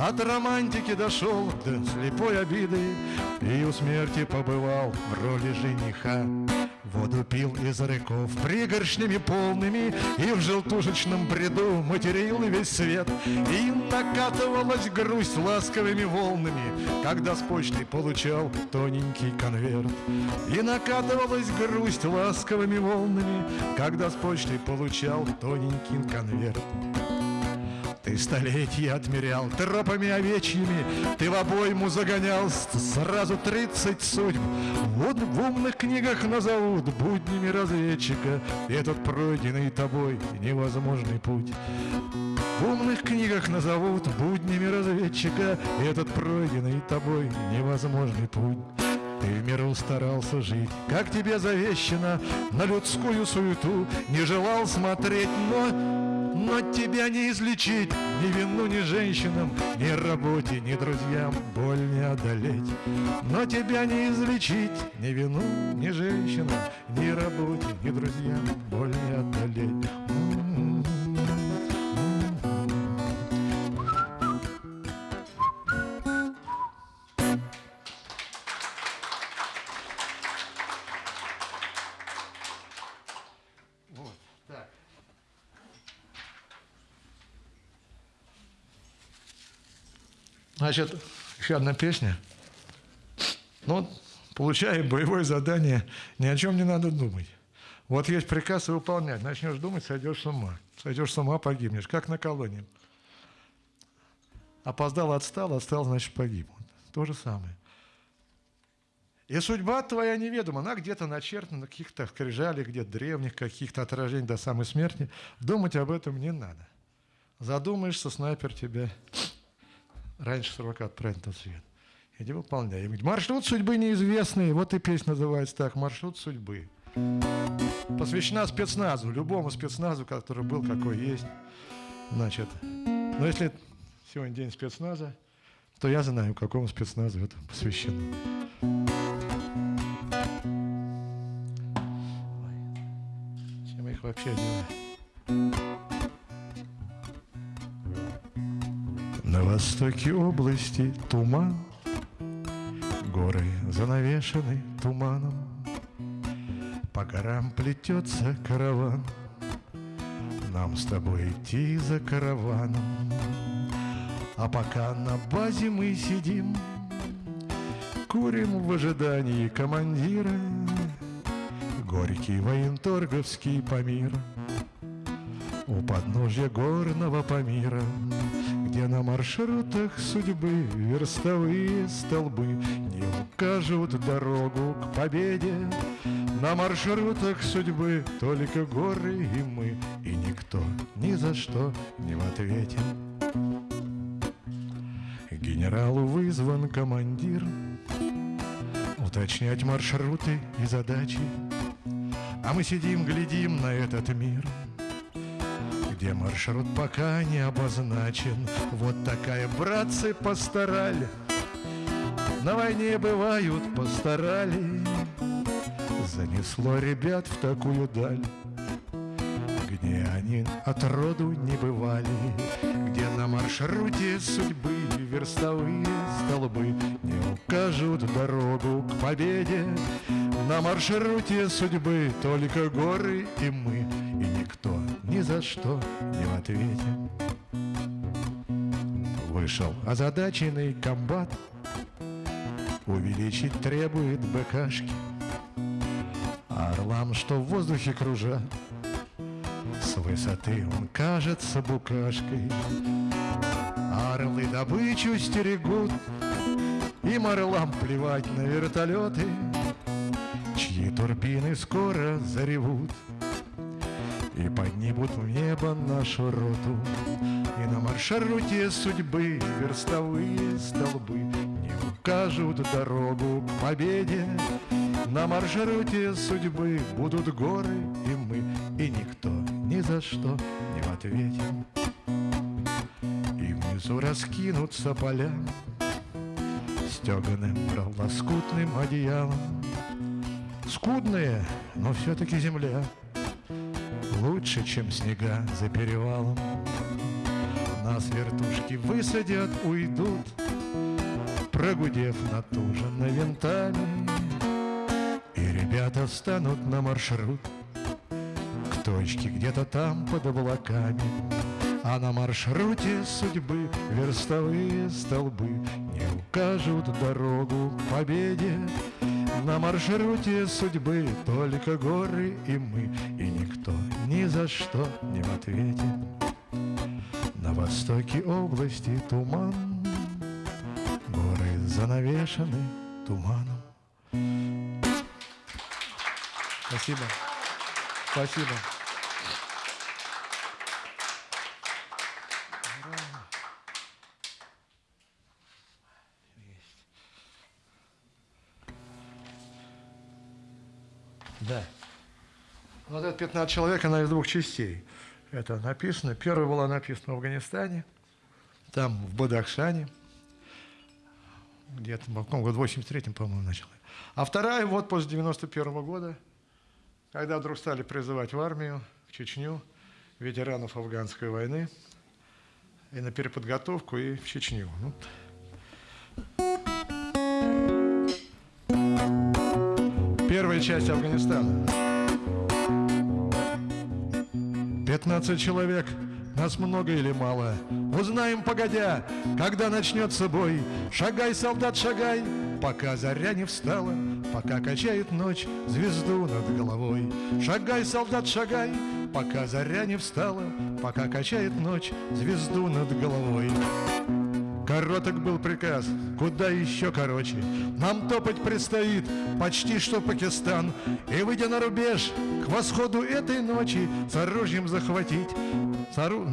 От романтики дошел До слепой обиды И у смерти побывал В роли жениха Воду пил из рыков пригоршнями полными И в желтушечном бреду материл весь свет. И накатывалась грусть ласковыми волнами. Когда с почты получал тоненький конверт. И накатывалась грусть ласковыми волнами. Когда с почты получал тоненький конверт ты столетия отмерял тропами овечьими, Ты в обойму загонял сразу тридцать судьб. Вот в умных книгах назовут буднями разведчика Этот пройденный тобой невозможный путь. В умных книгах назовут буднями разведчика Этот пройденный тобой невозможный путь. Ты в миру старался жить, как тебе завещено, На людскую суету не желал смотреть, но но тебя не излечить ни вину, ни женщинам, ни работе, ни друзьям боль не одолеть. Но тебя не излечить ни вину, ни женщинам, ни работе, ни друзьям боль не одолеть. Значит, еще одна песня. Ну, получая боевое задание, ни о чем не надо думать. Вот есть приказ выполнять. Начнешь думать, сойдешь с ума. Сойдешь с ума, погибнешь. Как на колонии. Опоздал, отстал, отстал, значит, погиб. То же самое. И судьба твоя неведома, она где-то начертана на каких-то скрижалях, где-то древних, каких-то отражений до самой смерти. Думать об этом не надо. Задумаешься, снайпер тебя раньше срока отправить на свет. Иди выполняй. И маршрут судьбы неизвестный. Вот и песня называется так. Маршрут судьбы. Посвящена спецназу. Любому спецназу, который был, какой есть. Значит, но если сегодня день спецназа, то я знаю, какому спецназу это посвящено. Чем я их вообще делаю? Востоке области туман, Горы занавешены туманом, По горам плетется караван, Нам с тобой идти за караваном. А пока на базе мы сидим, Курим в ожидании командира, Горький военторговский Памир У подножья горного Памира где на маршрутах судьбы верстовые столбы Не укажут дорогу к победе. На маршрутах судьбы только горы и мы И никто ни за что не в ответе. Генералу вызван командир Уточнять маршруты и задачи. А мы сидим, глядим на этот мир — где маршрут пока не обозначен. Вот такая, братцы, постарали. На войне бывают постарали. Занесло ребят в такую даль, Где они от роду не бывали, Где на маршруте судьбы верстовые столбы Не укажут дорогу к победе. На маршруте судьбы только горы и мы, ни за что не в ответе. Вышел озадаченный комбат, Увеличить требует БКшки. А орлам, что в воздухе кружат, С высоты он кажется букашкой. Орлы добычу стерегут, Им орлам плевать на вертолеты, Чьи турбины скоро заревут — и поднимут в небо нашу роту И на маршруте судьбы верстовые столбы Не укажут дорогу к победе. На маршруте судьбы будут горы и мы И никто ни за что не в И внизу раскинутся поля стеганым лоскутным одеялом. Скудная, но все-таки земля Лучше, чем снега за перевалом. Нас вертушки высадят, уйдут, Прогудев натуженно винтами, И ребята встанут на маршрут К точке где-то там под облаками. А на маршруте судьбы верстовые столбы Не укажут дорогу к победе На маршруте судьбы только горы и мы И никто ни за что не в ответе На востоке области туман Горы занавешены туманом Спасибо. Спасибо. Вот это 15 человек, она из двух частей. Это написано. Первая была написана в Афганистане, там, в Бадахшане, где-то в каком году, в 83-м, по-моему, начала. А вторая вот после 91 -го года, когда вдруг стали призывать в армию, в Чечню, ветеранов афганской войны, и на переподготовку, и в Чечню. Ну, Первая часть Афганистана. 15 человек. Нас много или мало? Узнаем погодя, когда начнется бой. Шагай, солдат, шагай, пока заря не встала, пока качает ночь звезду над головой. Шагай, солдат, шагай, пока заря не встала, пока качает ночь звезду над головой. Короток был приказ, куда еще короче. Нам топать предстоит почти что Пакистан. И, выйдя на рубеж, к восходу этой ночи с оружием захватить с ору...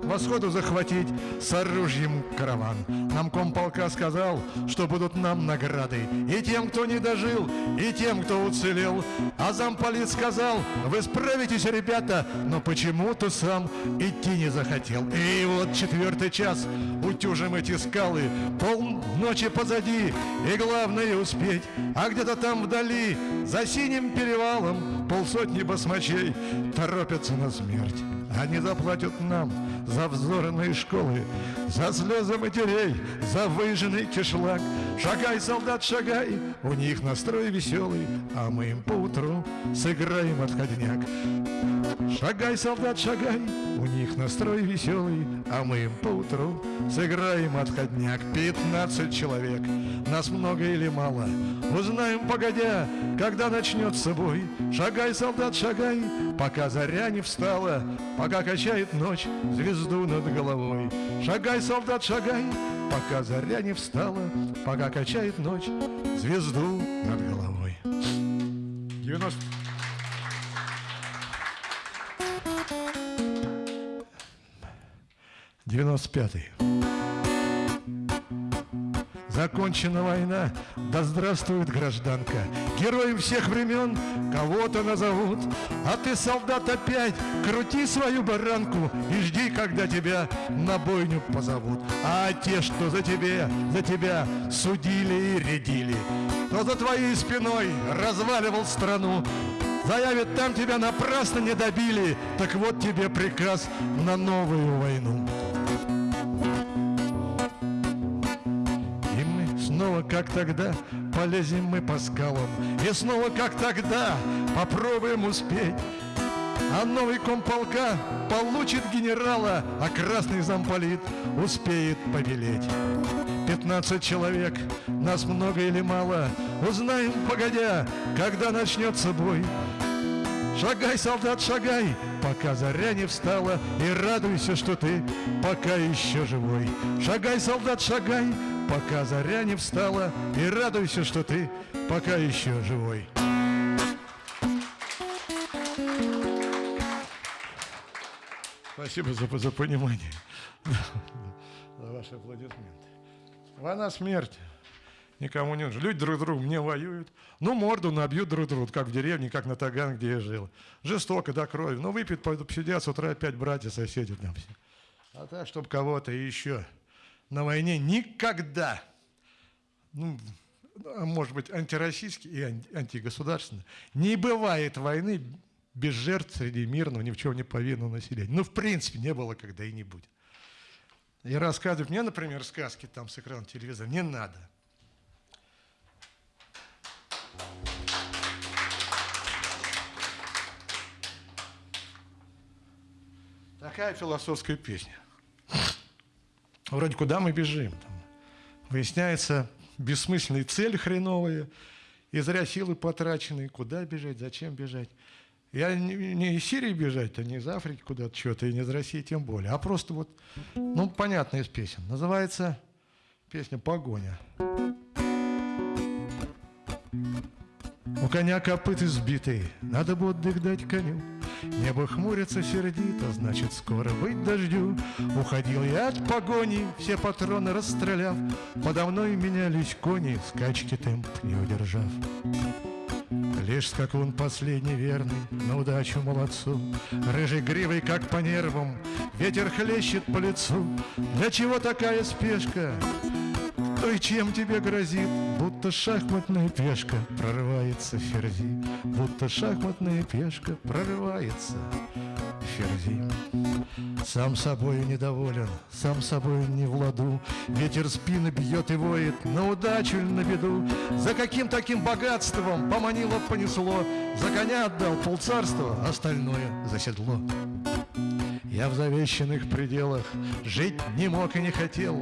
к восходу захватить с оружием караван. Нам комполка сказал, что будут нам награды и тем, кто не дожил, и тем, кто уцелел. А замполит сказал, вы справитесь, ребята, но почему-то сам идти не захотел. И вот четвертый час утюжим эти скалы, полночи позади, и главное успеть. А где-то там вдали, за синим перевалом, полсотни басмачей торопятся на смерть. Они заплатят нам за взорные школы, За слезы матерей, за выжженный кишлак. Шагай, солдат, шагай, у них настрой веселый, А мы им поутру сыграем отходняк. Шагай, солдат, шагай, у них настрой веселый, А мы им поутру сыграем отходняк. Пятнадцать человек, нас много или мало, Узнаем погодя, когда начнется бой. Шагай, солдат, шагай, пока заря не встала, Пока качает ночь звезду над головой. Шагай, солдат, шагай, пока заря не встала, Пока качает ночь звезду над головой. 90... Девяносто пятый. Закончена война, да здравствует гражданка. Героем всех времен кого-то назовут, А ты, солдат, опять крути свою баранку И жди, когда тебя на бойню позовут. А те, что за тебе, за тебя судили и рядили, Кто за твоей спиной разваливал страну, Заявят, там тебя напрасно не добили, Так вот тебе приказ на новую войну. Снова, как тогда, полезем мы по скалам. И снова, как тогда, попробуем успеть. А новый комполка получит генерала, а красный замполит успеет побелеть. Пятнадцать человек, нас много или мало, узнаем погодя, когда начнется бой. Шагай, солдат, шагай, пока заря не встала, И радуйся, что ты пока еще живой. Шагай, солдат, шагай, пока заря не встала, И радуйся, что ты пока еще живой. Спасибо за, за понимание, за ваши аплодисменты. Война смерть никому не нужна. Люди друг другу мне воюют. Ну, морду набьют друг другу, как в деревне, как на Таган, где я жил. Жестоко, до крови. Ну, выпьют, пойдут посидят, с утра опять братья, соседи там все. А так, чтобы кого-то еще на войне никогда. ну, а может быть, антироссийский и антигосударственный. Не бывает войны без жертв среди мирного, ни в чем не повинного населения. Ну, в принципе, не было, когда и не будет. И рассказывать мне, например, сказки там с экрана телевизора не надо. Такая философская песня. Вроде куда мы бежим? Там. Выясняется бессмысленные цели хреновые, и зря силы потрачены. Куда бежать, зачем бежать? Я не, из Сирии бежать, а не из Африки куда-то что-то, и не из России тем более. А просто вот, ну, понятно из песен. Называется песня «Погоня». У коня копыты сбитые, надо бы отдых дать коню. Небо хмурится сердито, значит, скоро быть дождю. Уходил я от погони, все патроны расстреляв. Подо мной менялись кони, скачки темп не удержав. Лишь скакун последний верный, на удачу молодцу, Рыжий гривой, как по нервам, ветер хлещет по лицу. Для чего такая спешка? Кто и чем тебе грозит? Будто шахматная пешка прорывается ферзи, Будто шахматная пешка прорывается ферзи. Сам собою недоволен, сам собою не в ладу, Ветер спины бьет и воет, на удачу или на беду. За каким таким богатством поманило, понесло, За коня отдал полцарства, остальное за седло. Я в завещанных пределах жить не мог и не хотел,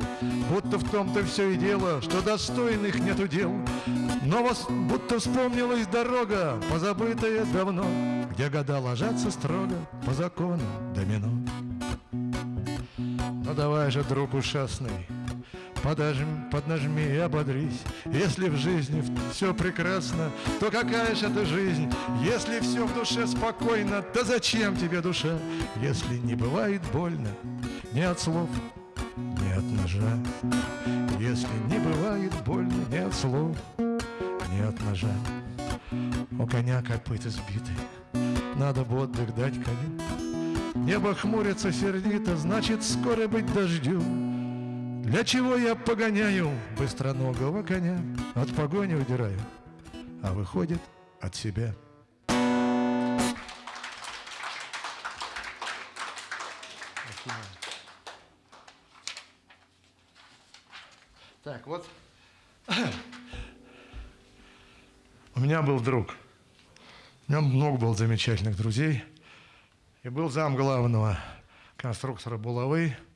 Будто в том-то все и дело, что достойных нету дел. Но вас будто вспомнилась дорога, позабытая давно, Где года ложатся строго по закону домино. Ну давай же, друг ушастный, Подожми, поднажми и ободрись. Если в жизни все прекрасно, то какая же это жизнь? Если все в душе спокойно, то зачем тебе душа? Если не бывает больно ни от слов, ни от ножа. Если не бывает больно ни от слов, ни от ножа. У коня копыта сбиты, надо бы отдых дать коню. Небо хмурится сердито, значит, скоро быть дождю. Для чего я погоняю быстроногого коня? От погони удираю, а выходит от себя. Так, вот у меня был друг. У меня много было замечательных друзей. И был зам главного конструктора булавы –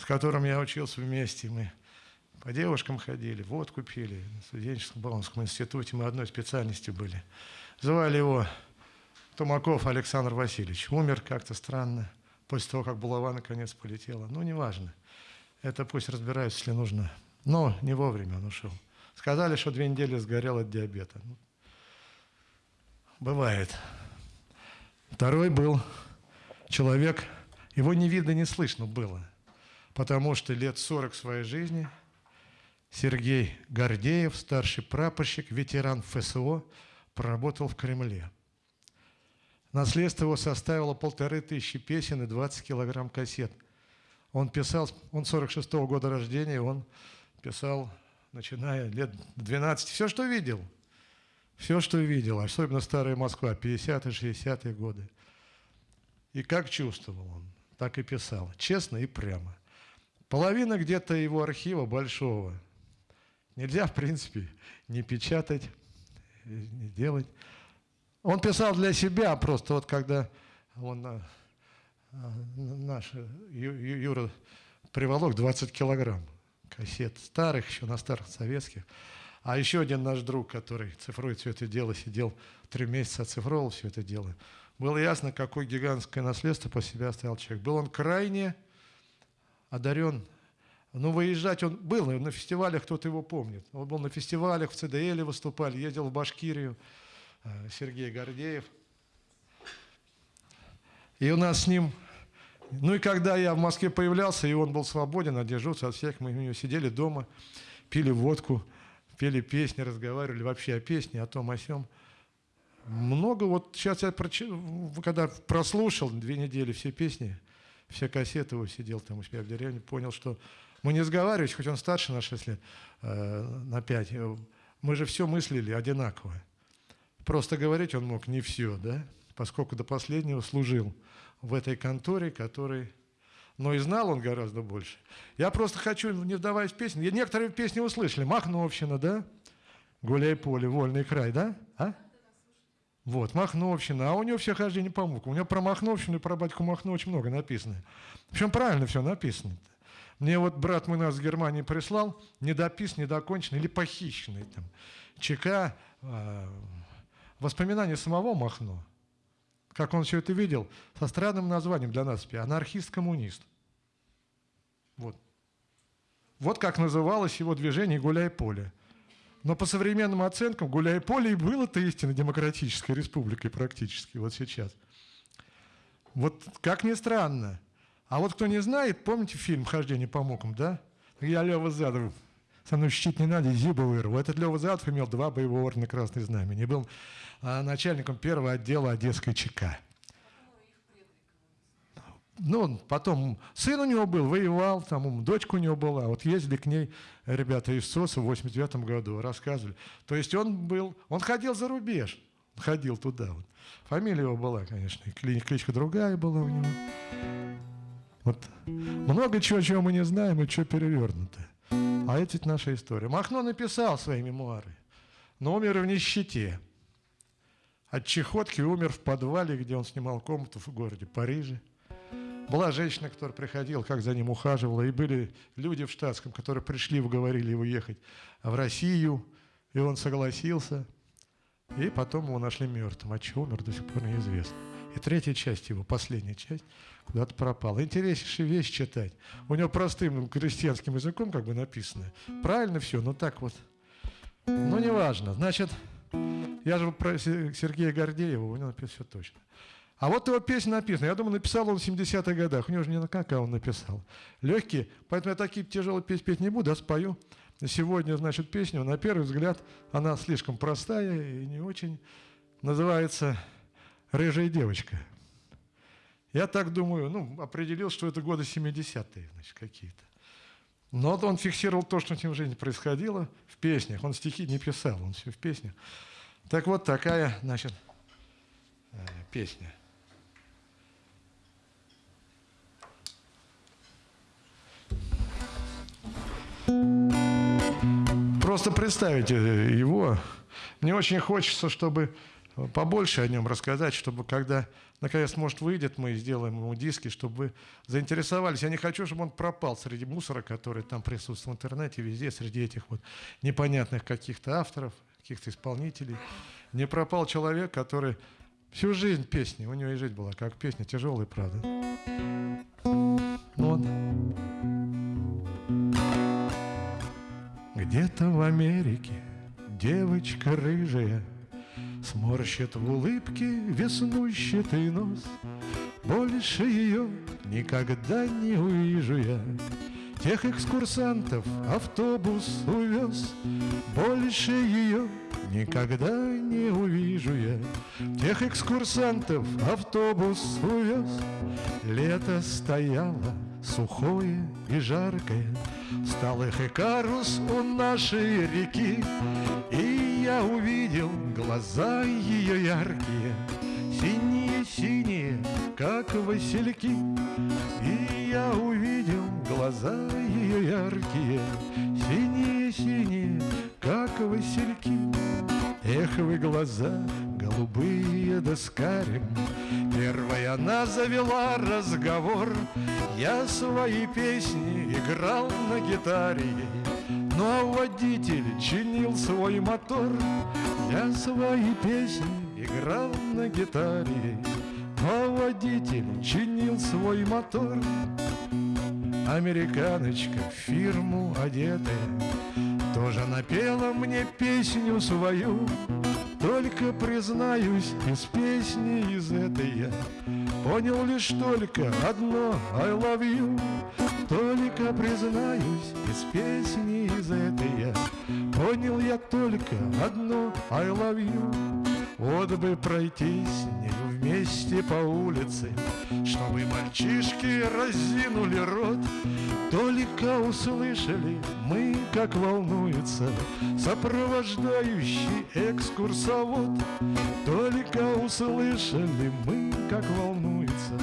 с которым я учился вместе. Мы по девушкам ходили, водку пили. На студенческом Баумском институте мы одной специальности были. Звали его Тумаков Александр Васильевич. Умер как-то странно, после того, как булава наконец полетела. Ну, неважно. Это пусть разбираются, если нужно. Но не вовремя он ушел. Сказали, что две недели сгорел от диабета. Ну, бывает. Второй был человек, его не видно, не слышно было потому что лет 40 своей жизни Сергей Гордеев, старший прапорщик, ветеран ФСО, проработал в Кремле. Наследство его составило полторы тысячи песен и 20 килограмм кассет. Он писал, он 46 -го года рождения, он писал, начиная лет 12, все, что видел. Все, что видел, особенно старая Москва, 50-е, 60-е годы. И как чувствовал он, так и писал, честно и прямо. Половина где-то его архива большого. Нельзя, в принципе, не печатать, не делать. Он писал для себя просто, вот когда он, а, наш Юра приволок 20 килограмм кассет старых, еще на старых советских. А еще один наш друг, который цифрует все это дело, сидел три месяца, оцифровал все это дело. Было ясно, какое гигантское наследство по себе оставил человек. Был он крайне одарен. Ну, выезжать он был, на фестивалях кто-то его помнит. Он был на фестивалях, в ЦДЛ выступали, ездил в Башкирию, э, Сергей Гордеев. И у нас с ним... Ну и когда я в Москве появлялся, и он был свободен, одержался от всех, мы у него сидели дома, пили водку, пели песни, разговаривали вообще о песне, о том, о сем. Много вот сейчас я, когда прослушал две недели все песни, все кассеты его сидел там у себя в деревне, понял, что Мы не сговаривались, хоть он старше на 6 лет, э, на 5. Мы же все мыслили одинаково. Просто говорить он мог не все, да? Поскольку до последнего служил в этой конторе, который... Но и знал он гораздо больше. Я просто хочу, не вдаваясь в песни, некоторые песни услышали. Махновщина, да? Гуляй поле, вольный край, да? А? Вот, Махновщина. А у него все хождение по мукам. У него про Махновщину и про батьку Махно очень много написано. Причем правильно все написано. -то. Мне вот брат мой нас в Германии прислал, недопис, недоконченный или похищенный там. ЧК, э, воспоминания самого Махно. Как он все это видел, со странным названием для нас, анархист-коммунист. Вот. Вот как называлось его движение «Гуляй поле». Но по современным оценкам «Гуляй поле» и было-то истинно демократической республикой практически вот сейчас. Вот как ни странно, а вот кто не знает, помните фильм «Хождение по мукам», да? Я Лева Задов. Со мной щит не надо, зиба вырву. Этот Лева Задов имел два боевого ордена Красной Знамени. Был а, начальником первого отдела Одесской ЧК. Ну, потом сын у него был, воевал, там дочка у него была. Вот ездили к ней ребята из СОСа в 89 году, рассказывали. То есть он был, он ходил за рубеж, ходил туда. Вот. Фамилия его была, конечно, кличка другая была у него. Вот много чего, чего мы не знаем и что перевернуто. А это наша история. Махно написал свои мемуары, но умер в нищете. От чехотки умер в подвале, где он снимал комнату в городе Париже. Была женщина, которая приходила, как за ним ухаживала, и были люди в штатском, которые пришли, уговорили его ехать в Россию, и он согласился. И потом его нашли мертвым. А чего умер, до сих пор неизвестно. И третья часть его, последняя часть, куда-то пропала. Интереснейшая вещь читать. У него простым крестьянским языком как бы написано. Правильно все, но так вот. Ну, неважно. Значит, я же про Сергея Гордеева, у него написано все точно. А вот его песня написана. Я думаю, написал он в 70-х годах. У него же не на как, а он написал. Легкие. Поэтому я такие тяжелые песни петь не буду, а спою. Сегодня, значит, песню, на первый взгляд, она слишком простая и не очень. Называется рыжая девочка. Я так думаю, ну, определил, что это годы 70-е, значит, какие-то. Но он фиксировал то, что с ним в жизни происходило в песнях. Он стихи не писал, он все в песнях. Так вот, такая, значит, э, песня. Просто представите его. Мне очень хочется, чтобы побольше о нем рассказать, чтобы когда наконец, может, выйдет, мы сделаем ему диски, чтобы вы заинтересовались. Я не хочу, чтобы он пропал среди мусора, который там присутствует в интернете, везде, среди этих вот непонятных каких-то авторов, каких-то исполнителей. Не пропал человек, который всю жизнь песни, у него и жизнь была как песня, тяжелая, правда. Вот. Где-то в Америке девочка рыжая – Сморщит в улыбке веснущатый нос. Больше ее никогда не увижу я. Тех экскурсантов автобус увез. Больше ее никогда не увижу я. Тех экскурсантов автобус увез. Лето стояло сухое и жаркое Стал их Икарус у нашей реки И я увидел глаза ее яркие Синие-синие, как васильки. И я увидел глаза ее яркие Синие-синие, как васильки. Эх вы глаза голубые да с карим. Первая она завела разговор Я свои песни играл на гитаре Ну а водитель чинил свой мотор Я свои песни играл на гитаре. Ну а водитель чинил свой мотор Американочка в фирму одетая. Тоже напела мне песню свою Только признаюсь, из песни из этой я Понял лишь только одно I love you. Только признаюсь, из песни из этой я. Понял я только одно I love you. Вот бы пройти с ней вместе по улице Чтобы мальчишки разинули рот. Только услышали мы, как волнуется Сопровождающий экскурсовод. Только услышали мы, как волнуется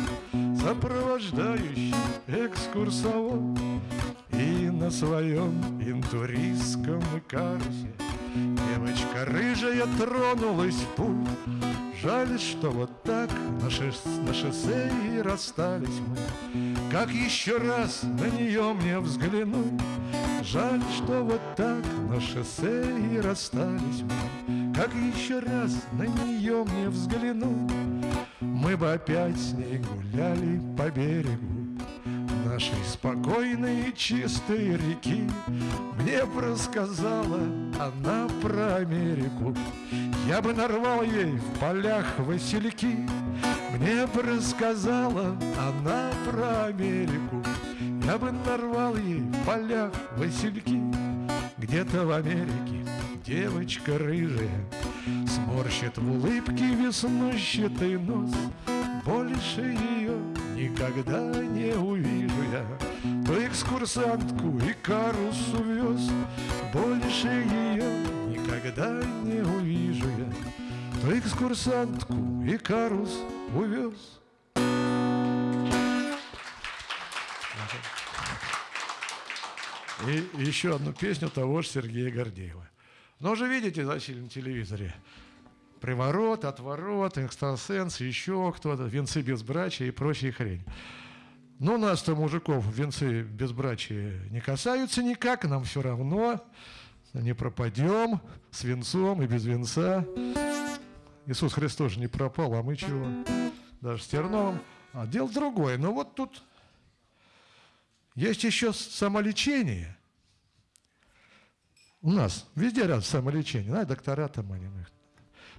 Сопровождающий экскурсовод. И на своем интуристском карте Девочка рыжая тронулась в путь Жаль, что вот так на, шос на шоссе и расстались мы. Как еще раз на нее мне взглянуть? Жаль, что вот так на шоссе и расстались мы. Как еще раз на нее мне взглянуть? Мы бы опять с ней гуляли по берегу нашей спокойной чистой реки. Мне бы рассказала она про Америку. Я бы нарвал ей в полях васильки. Мне бы рассказала она про Америку. Я бы нарвал ей в полях васильки. Где-то в Америке девочка рыжая Сморщит в улыбке веснущатый нос Больше ее никогда не увижу я. То экскурсантку и карус увез Больше ее никогда не увижу я. То экскурсантку и карус увез И еще одну песню того же Сергея Гордеева. Но уже видите, зачем на телевизоре приворот, отворот, экстрасенс, еще кто-то, венцы безбрачия и прочая хрень. Но нас-то, мужиков, венцы безбрачия не касаются никак, нам все равно, не пропадем с венцом и без венца. Иисус Христос же не пропал, а мы чего? Даже с терновым. А дело другое. Но вот тут есть еще самолечение. У нас везде рядом самолечение. Знаете, доктора там они,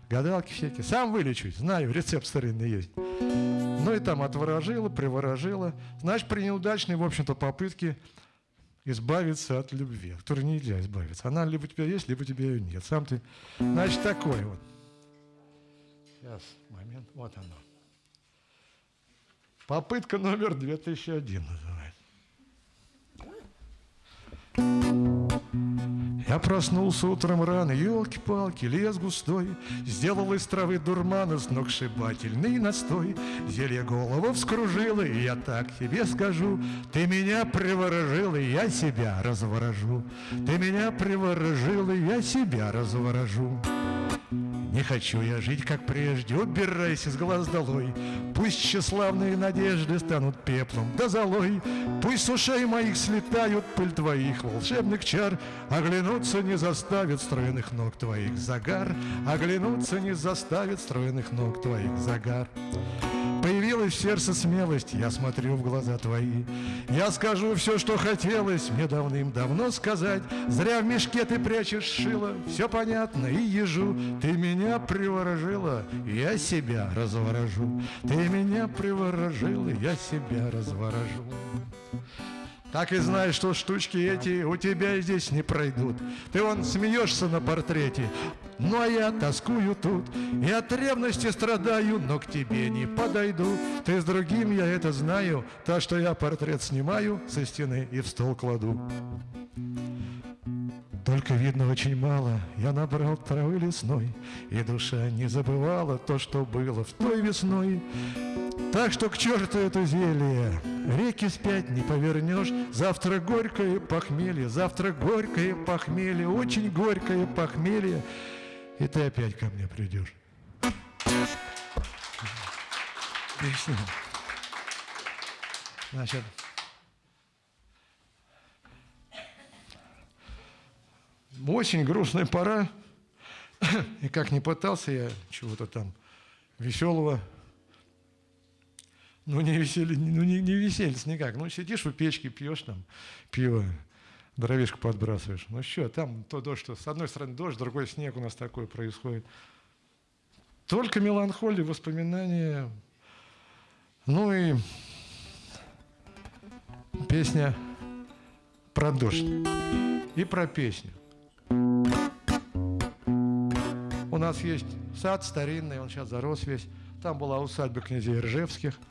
гадалки всякие. Сам вылечусь, знаю, рецепт старинный есть. Ну и там отворожила, приворожила. Значит, при неудачной, в общем-то, попытке избавиться от любви, от которой нельзя избавиться. Она либо у тебя есть, либо у тебя ее нет. Сам ты, значит, такой вот. Сейчас, момент, вот оно. Попытка номер 2001 называется. Я проснулся утром рано, елки-палки, лес густой, Сделал из травы дурмана сногсшибательный настой. Зелье голову вскружило, и я так тебе скажу, Ты меня приворожил, и я себя разворожу. Ты меня приворожил, и я себя разворожу. Не хочу я жить, как прежде, убирайся с глаз долой. Пусть тщеславные надежды станут пеплом да золой. Пусть с ушей моих слетают пыль твоих волшебных чар. Оглянуться не заставит стройных ног твоих загар. Оглянуться не заставит стройных ног твоих загар. Появилась в сердце смелость, я смотрю в глаза твои. Я скажу все, что хотелось мне давным-давно сказать. Зря в мешке ты прячешь шило, все понятно и ежу. Ты меня приворожила, я себя разворожу. Ты меня приворожила, я себя разворожу. Так и знаешь, что штучки эти у тебя здесь не пройдут. Ты вон смеешься на портрете, ну а я тоскую тут. И от ревности страдаю, но к тебе не подойду. Ты с другим, я это знаю, так что я портрет снимаю со стены и в стол кладу. Только видно очень мало, я набрал травы лесной, И душа не забывала то, что было в той весной. Так что к черту это зелье, реки спять не повернешь. Завтра горькое похмелье, завтра горькое похмелье, очень горькое похмелье, и ты опять ко мне придешь. Песня. Значит, очень грустная пора, и как не пытался я чего-то там веселого ну, не веселье, ну, не, не веселье никак. Ну, сидишь у печки, пьешь там пиво, дровишку подбрасываешь. Ну, что, там то дождь, что с одной стороны дождь, с другой снег у нас такой происходит. Только меланхолия, воспоминания. Ну и песня про дождь и про песню. У нас есть сад старинный, он сейчас зарос весь. Там была усадьба князей Ржевских –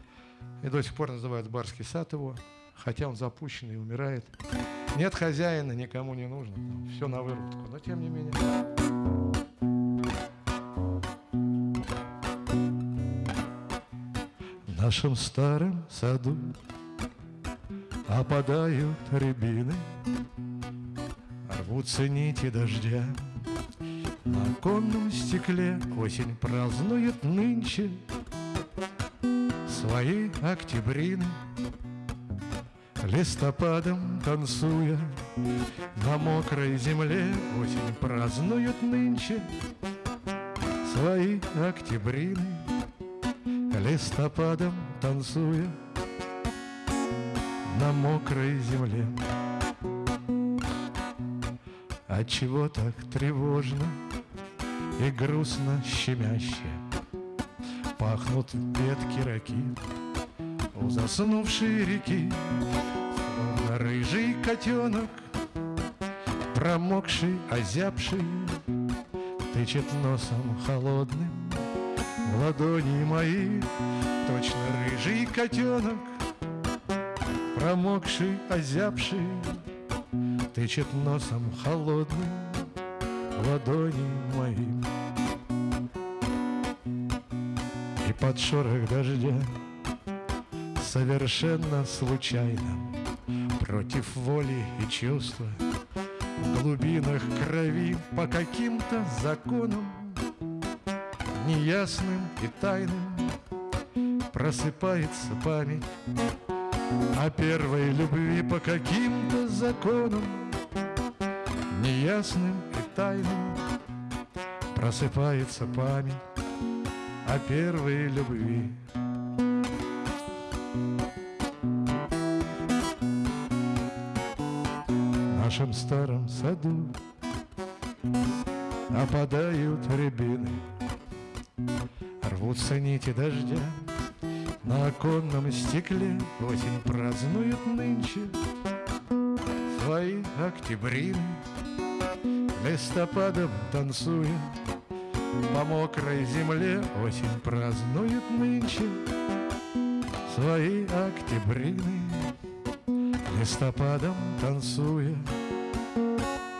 и до сих пор называют Барский сад его. хотя он запущенный и умирает. Нет хозяина, никому не нужно, все на выработку, но тем не менее. В нашем старом саду опадают рябины, рвутся нити дождя. На оконном стекле осень празднует нынче свои октябрины Листопадом танцуя на мокрой земле Осень празднует нынче свои октябрины. Листопадом танцуя на мокрой земле. Отчего так тревожно и грустно щемяще Пахнут ветки ракит у заснувшей реки Словно рыжий котенок, промокший, озябший Тычет носом холодным в ладони мои. Точно рыжий котенок, промокший, озябший Тычет носом холодным в ладони мои. И под шорох дождя совершенно случайно. Против воли и чувства В глубинах крови по каким-то законам Неясным и тайным Просыпается память О первой любви по каким-то законам Неясным и тайным Просыпается память О первой любви нашем старом саду Опадают рябины, рвутся нити дождя На оконном стекле. Осень празднует нынче Свои октябрины, листопадом танцуя По мокрой земле. Осень празднует нынче Свои октябрины, листопадом танцуя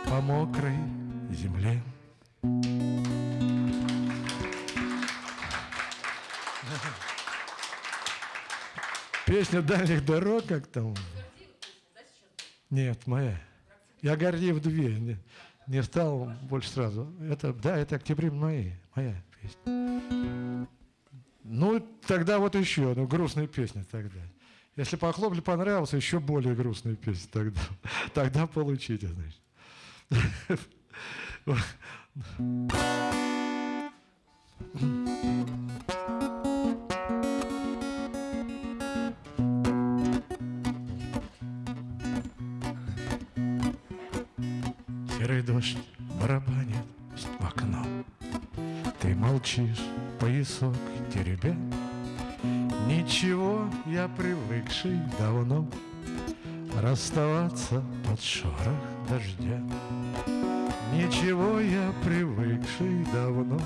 по мокрой земле. Песня дальних дорог, как там? Нет, моя. Я Гордеев две. Не, не стал больше сразу. Это, да, это октябрь мои, моя песня. Ну, тогда вот еще, ну, грустная песня тогда. Если по хлоплю понравился, еще более грустная песня тогда. Тогда получите, значит. Серый дождь барабанит в окно Ты молчишь, поясок теребя Ничего, я привыкший давно Расставаться под шорох дождя Ничего я привыкший давно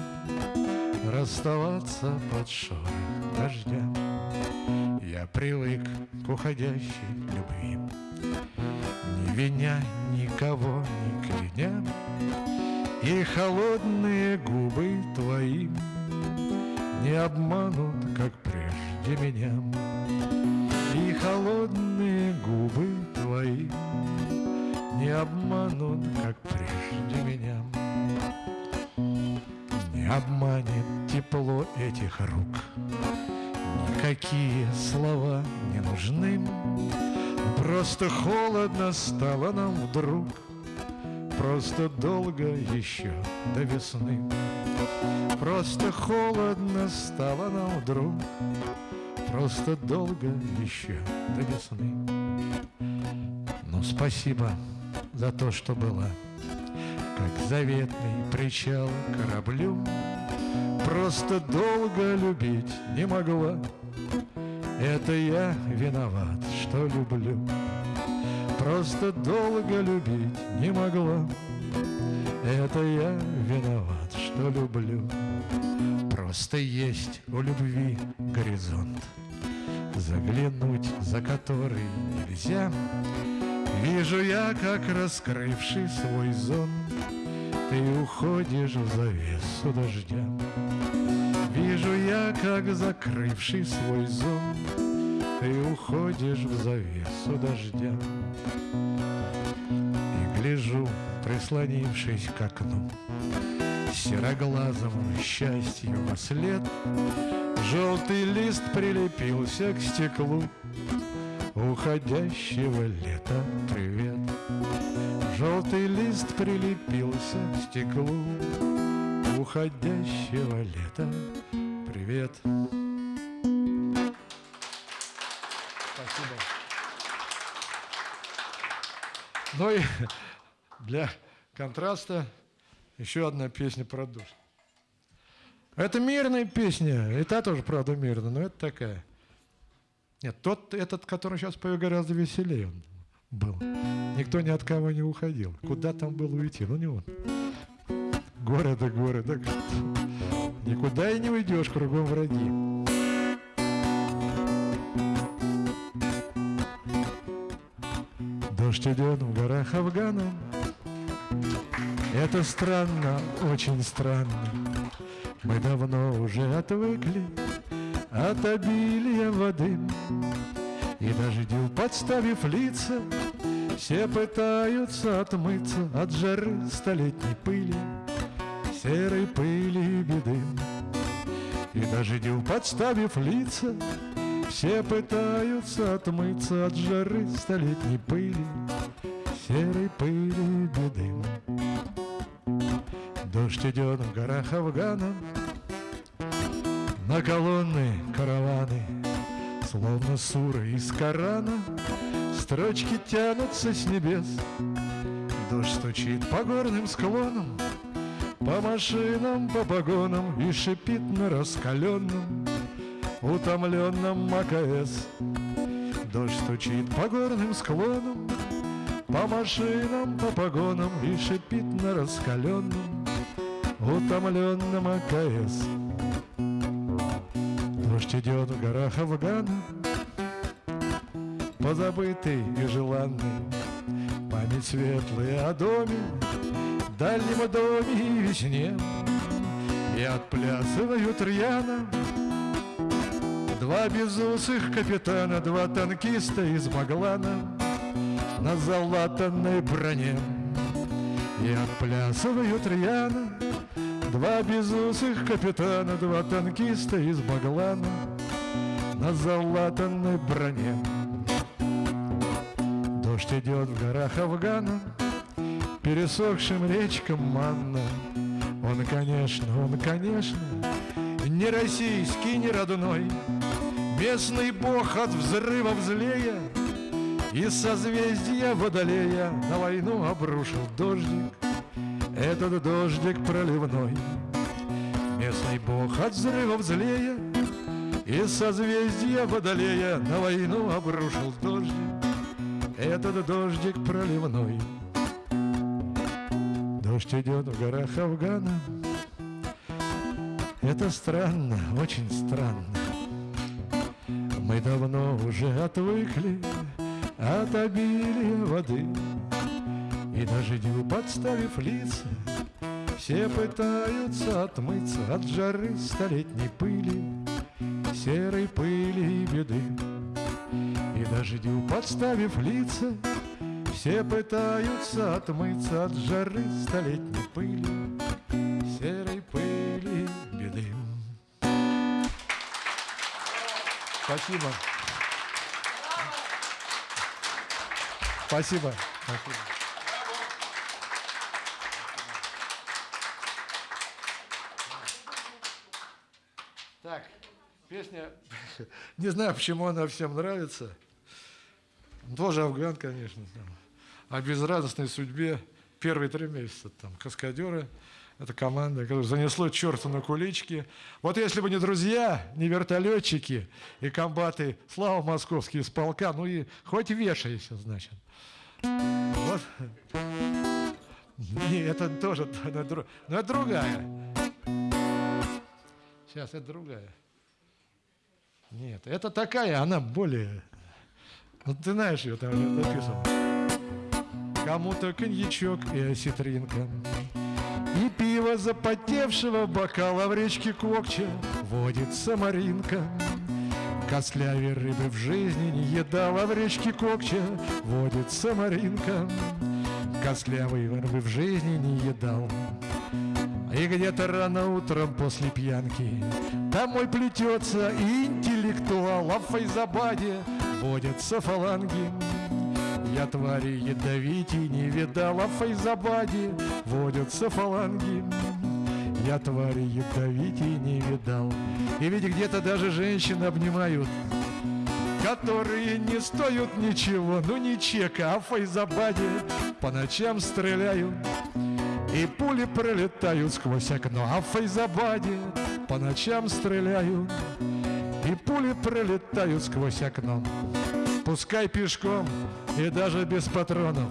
Расставаться под шорох дождя. Я привык к уходящей любви. Не виня никого, не кляня. И холодные губы твои Не обманут, как прежде меня. И холодные губы твои не обманут, как прежде меня. Не обманет тепло этих рук, Никакие слова не нужны. Просто холодно стало нам вдруг, Просто долго еще до весны. Просто холодно стало нам вдруг, Просто долго еще до весны. Ну, спасибо за то, что была, Как заветный причал кораблю. Просто долго любить не могла, Это я виноват, что люблю. Просто долго любить не могла, Это я виноват, что люблю. Просто есть у любви горизонт, заглянуть, за который нельзя. Вижу я, как раскрывший свой зон, Ты уходишь в завесу дождя. Вижу я, как закрывший свой зон, Ты уходишь в завесу дождя. И гляжу, прислонившись к окну, Сероглазому счастью во след Желтый лист прилепился к стеклу Уходящего лета привет Желтый лист прилепился к стеклу Уходящего лета привет Спасибо. Ну и для контраста еще одна песня про дождь. Это мирная песня, и та тоже, правда, мирная, но это такая. Нет, тот, этот, который сейчас пою, гораздо веселее он был. Никто ни от кого не уходил. Куда там было уйти? Ну, не он. Горы да горы, да Никуда и не уйдешь, кругом враги. Дождь идет в горах Афгана, это странно, очень странно. Мы давно уже отвыкли от обилия воды И дождю подставив лица Все пытаются отмыться от жары столетней пыли Серой пыли и беды. И дождю подставив лица Все пытаются отмыться от жары столетней пыли Серой пыли и беды. Дождь идет в горах Афгана На колонны караваны Словно суры из Корана Строчки тянутся с небес Дождь стучит по горным склонам По машинам, по погонам И шипит на раскаленном Утомленном МКС Дождь стучит по горным склонам По машинам, по погонам И шипит на раскаленном утомленном АКС. Дождь идет в горах Афгана, позабытый и желанный, Память светлая о доме, дальнем доме и весне, И отплясывают рьяно Два безусых капитана, два танкиста из Маглана На залатанной броне. И отплясывают рьяно Два безусых капитана, два танкиста из Баглана На залатанной броне Дождь идет в горах Афгана Пересохшим речкам манна. Он, конечно, он, конечно Не российский, не родной. Местный бог от взрывов злея Из созвездия Водолея На войну обрушил дождик. Этот дождик проливной. Местный бог от взрывов злея И созвездия водолея На войну обрушил дождик Этот дождик проливной. Дождь идет в горах Афгана. Это странно, очень странно. Мы давно уже отвыкли от обилия воды. И дождю подставив лица Все пытаются отмыться от жары столетней пыли Серой пыли и беды дождю подставив лица Все пытаются отмыться от жары столетней пыли Серой пыли беды Спасибо. Спасибо. Спасибо. Так, песня, не знаю, почему она всем нравится. Тоже афган, конечно. Там. О безрадостной судьбе первые три месяца. Там каскадеры, это команда, которая занесло черту на кулички. Вот если бы не друзья, не вертолетчики и комбаты, слава московский из полка, ну и хоть вешайся, значит. Вот. Не, это тоже, но это другая. Сейчас, это другая. Нет, это такая, она более... Ну, ты знаешь ее, там написано. Кому-то коньячок и осетринка. И пиво запотевшего бокала в речке Кокча водит самаринка. Костлявей рыбы в жизни не едала в речке Кокча водит самаринка. Костлявой рыбы в жизни не едал. И где-то рано утром после пьянки Домой плетется интеллектуал А в Файзабаде водятся фаланги Я твари ядовитей не видал А в Файзабаде водятся фаланги Я твари ядовитей не видал И ведь где-то даже женщины обнимают которые не стоят ничего, ну не чека, а в Файзабаде по ночам стреляют. И пули пролетают сквозь окно, а в Файзабаде по ночам стреляют. И пули пролетают сквозь окно. Пускай пешком и даже без патронов,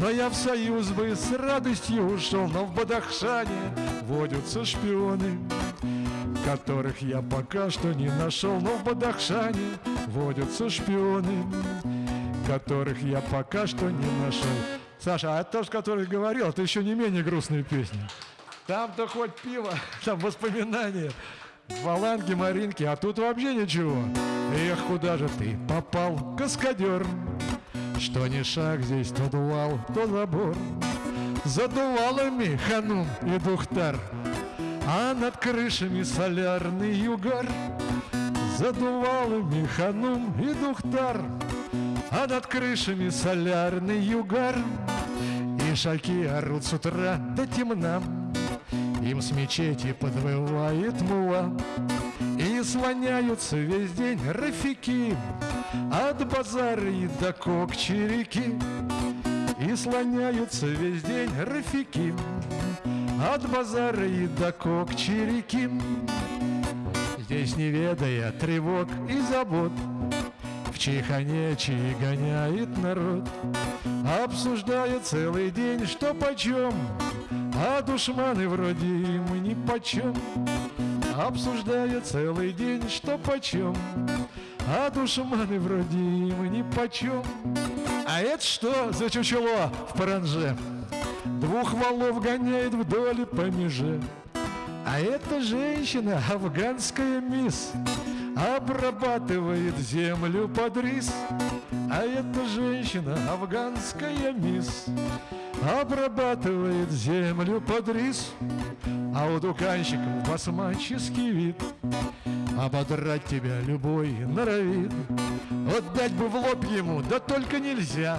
но я в союз бы с радостью ушел, но в Бадахшане водятся шпионы, которых я пока что не нашел, но в Бадахшане водятся шпионы, которых я пока что не нашел. Саша, а то, который говорил, это еще не менее грустная песня. Там-то хоть пиво, там воспоминания, фаланги, маринки, а тут вообще ничего. Эх, куда же ты попал, каскадер? Что ни шаг здесь, то дувал, то забор. Задувалами ханум и духтар, А над крышами солярный югар. Задувалами ханум и духтар, А над крышами солярный югар. Ишаки орут с утра до темна, Им с мечети подвывает мула, И слоняются весь день рафики От базара и до кокчерики, И слоняются весь день рафики От базара и до кокчерики. Здесь не ведая тревог и забот, В Чиханечи гоняет народ. Обсуждая целый день, что почем, А душманы вроде им ни почем. Обсуждая целый день, что почем, А душманы вроде им ни почем. А это что за чучело в паранже? Двух валов гоняет вдоль по меже. А эта женщина, афганская мисс, Обрабатывает землю под рис А эта женщина, афганская мисс Обрабатывает землю под рис А у дуканщиков басмаческий вид. Ободрать тебя любой норовит Отдать бы в лоб ему, да только нельзя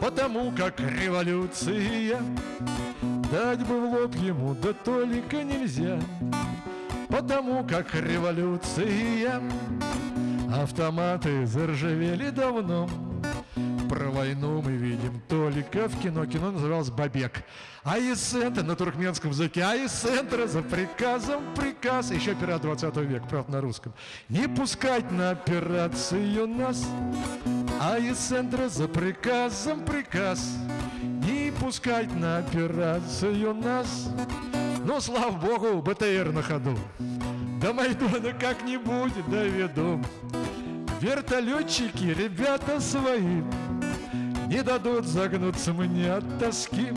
Потому как революция. Дать бы в лоб ему, да только нельзя Потому как революция Автоматы заржавели давно. Про войну мы видим только в кино. Кино называлось «Бабек» А из центра на туркменском языке. А из центра за приказом приказ. Еще пират 20 века, правда на русском. Не пускать на операцию нас А из центра за приказом приказ. Не пускать на операцию нас но, слава богу, БТР на ходу. До Майдана как-нибудь доведу. Вертолетчики, ребята свои, Не дадут загнуться мне от тоски.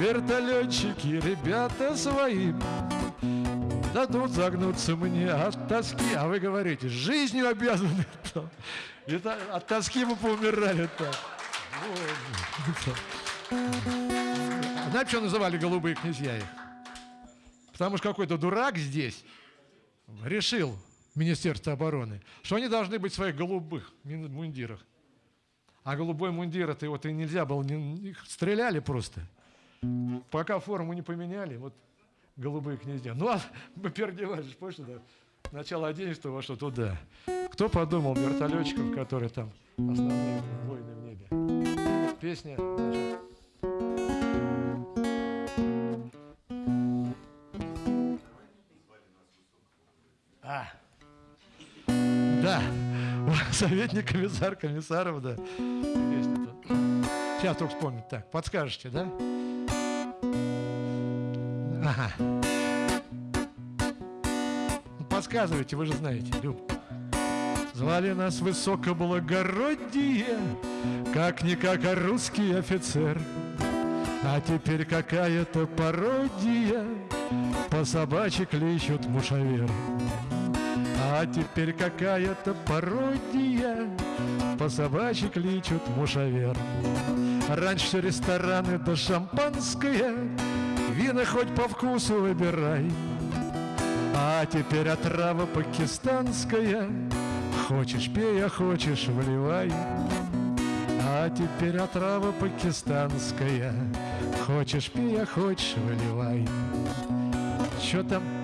Вертолетчики, ребята свои, Дадут загнуться мне от тоски. А вы говорите, жизнью обязаны. Это, от тоски мы поумирали так. Знаете, что называли голубые князья их? Потому что какой-то дурак здесь решил, Министерство обороны, что они должны быть в своих голубых мундирах. А голубой мундир, это вот и нельзя было, их стреляли просто. Пока форму не поменяли, вот голубые князья. Ну, а мы переодевались, помнишь, да? Начало 11 во что туда. Кто подумал вертолетчиков, которые там основные войны в небе? Песня, значит, Советник комиссар комиссаров, да. Сейчас только вспомнить. Так, подскажете, да? Ага. Ну, подсказывайте, вы же знаете, Люб. Звали нас высокоблагородие, Как-никак, а русский офицер. А теперь какая-то пародия, По собачьи кличут мушавер. А теперь какая-то пародия, По собачьи кличут мушавер. Раньше рестораны да шампанское, Вина хоть по вкусу выбирай. А теперь отрава пакистанская, Хочешь пей, а хочешь вливай. А теперь отрава пакистанская, Хочешь пей, а хочешь выливай. Что там?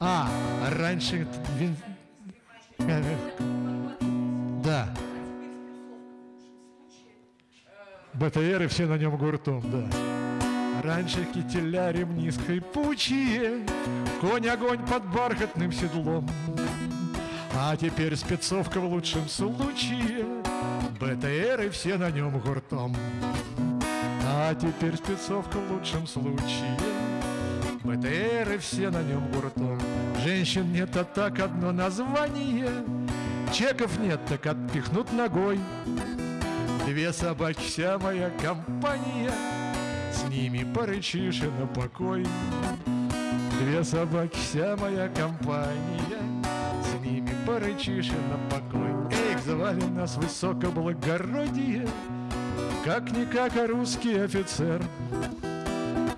А, раньше... Да. БТР и все на нем гуртом, да. Раньше кителя ремни скрипучие, Конь огонь под бархатным седлом. А теперь спецовка в лучшем случае, БТР и все на нем гуртом. А теперь спецовка в лучшем случае, БТР и все на нем гуртом. Женщин нет, а так одно название, Чеков нет, так отпихнут ногой. Две собаки, вся моя компания, С ними порычишь и на покой. Две собаки, вся моя компания, С ними порычишь и на покой. Эх, звали нас высокоблагородие, Как-никак, а русский офицер.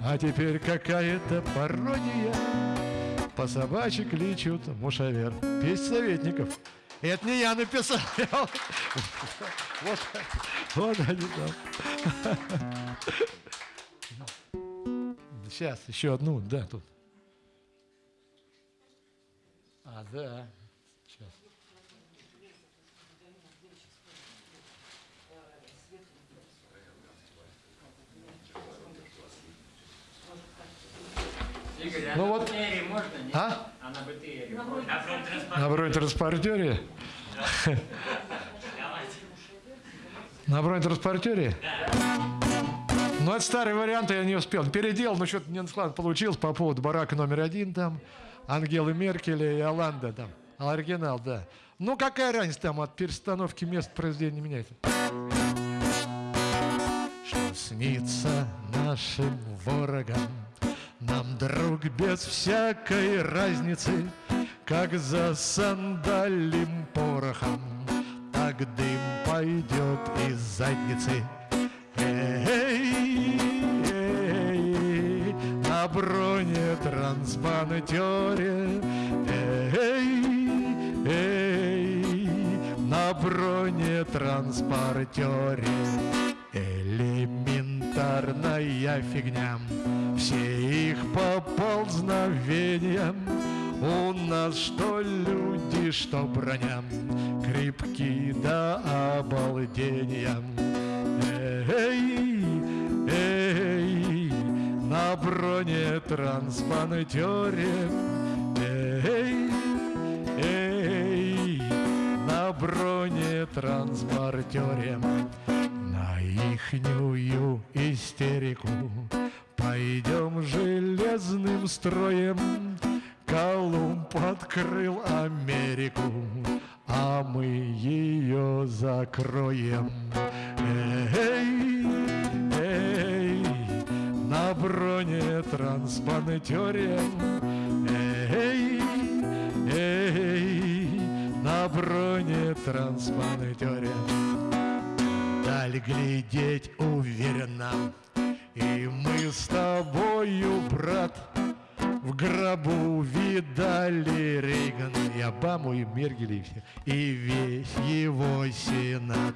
А теперь какая-то пародия, По собачьи кличут мушавер. Песнь советников. Это не я написал. Вот, вот они там. Сейчас, еще одну, да, тут. А, да. Игорь, а Ну на вот. БТРе можно, нет? А? А на БТРе можно? На бронетранспортере? На бронетранспортере? Ну, это старый вариант, я не успел. Переделал, но что-то не склад получилось по поводу барака номер один там, Ангелы Меркеля и Оланда там. А Оригинал, да. Ну, какая разница там от перестановки мест произведения меняется? Что снится нашим ворогам, нам, друг, без всякой разницы, Как за сандалим порохом, Так дым пойдет из задницы. Эй, эй, на бронетранспортере, эй, эй, на бронетранспортере. Элементарная фигня, все их поползновения. У нас что люди, что броня, крепки до обалдения. Эй, эй, на бронетранспортере, эй, эй, на бронетранспортере, на ихнюю истерику пойдем железным строем. Колумб открыл Америку, а мы ее закроем. Эй, эй, на бронетранспортере, эй, эй, на бронетранспортере. Даль глядеть уверенно, и мы с тобою, брат, в гробу видали Рейгана и Обаму, и Мергеля, и, всех, и весь его сенат.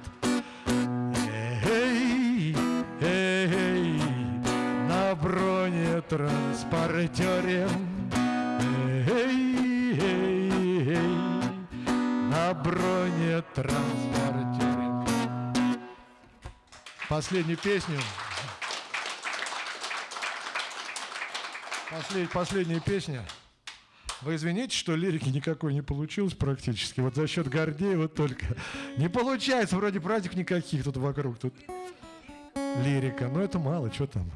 Эй, эй, на бронетранспортере, эй, эй, эй, на бронетранспортере. Последнюю песню. Послед- последняя песня. Вы извините, что лирики никакой не получилось практически. Вот за счет Гордеева только. Не получается, вроде праздник никаких тут вокруг. Тут лирика. Но это мало, что там.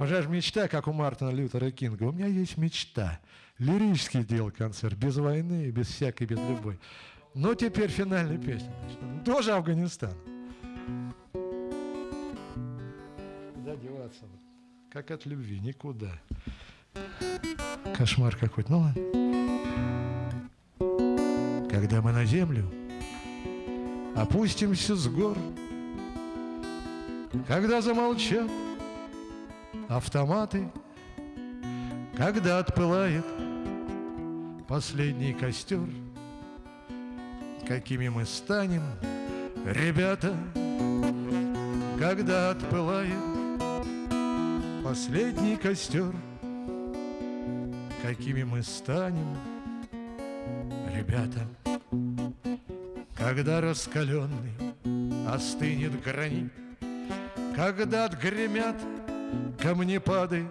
Же мечта, как у Мартина Лютера Кинга. У меня есть мечта. Лирический сделал концерт, без войны, без всякой, без любой. Но теперь финальная песня. Тоже Афганистан. Куда деваться? Как от любви, никуда. Кошмар какой-то. Ну ладно. Когда мы на землю опустимся с гор, Когда замолчат автоматы, Когда отпылает последний костер, Какими мы станем, ребята, Когда отпылает последний костер, Какими мы станем, ребята, когда раскаленный остынет гранит, Когда отгремят камнепады,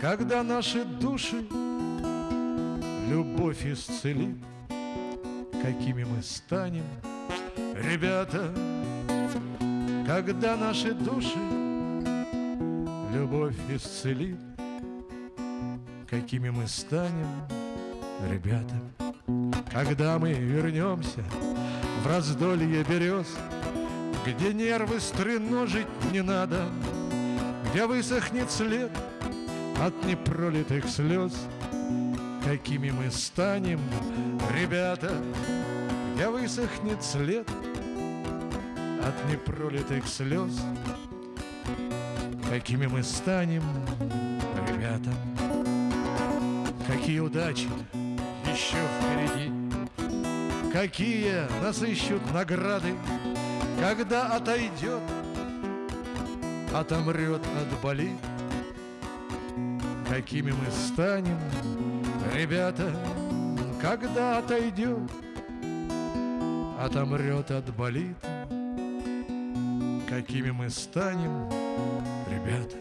Когда наши души любовь исцелит, Какими мы станем, ребята, Когда наши души любовь исцелит, Какими мы станем, ребята. Когда мы вернемся в раздолье берез, Где нервы стреножить не надо, Где высохнет след от непролитых слез, Какими мы станем, ребята, Где высохнет след от непролитых слез, Какими мы станем, ребята, Какие удачи еще впереди, Какие нас ищут награды, Когда отойдет, отомрет, отболит, Какими мы станем, ребята, Когда отойдет, отомрет, отболит, Какими мы станем, ребята,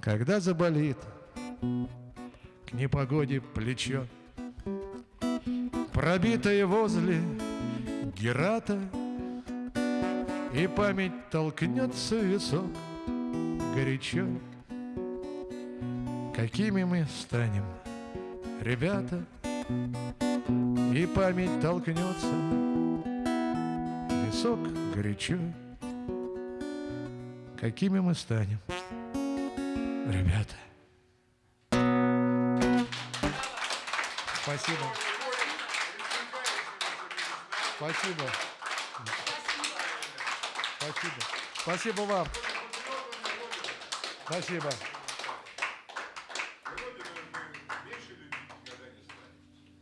Когда заболит к непогоде плечо, Пробитое возле Герата, И память толкнется в висок горячо. Какими мы станем, ребята, И память толкнется в висок горячо. Какими мы станем, ребята. Спасибо. Спасибо. Спасибо. Спасибо вам. Спасибо.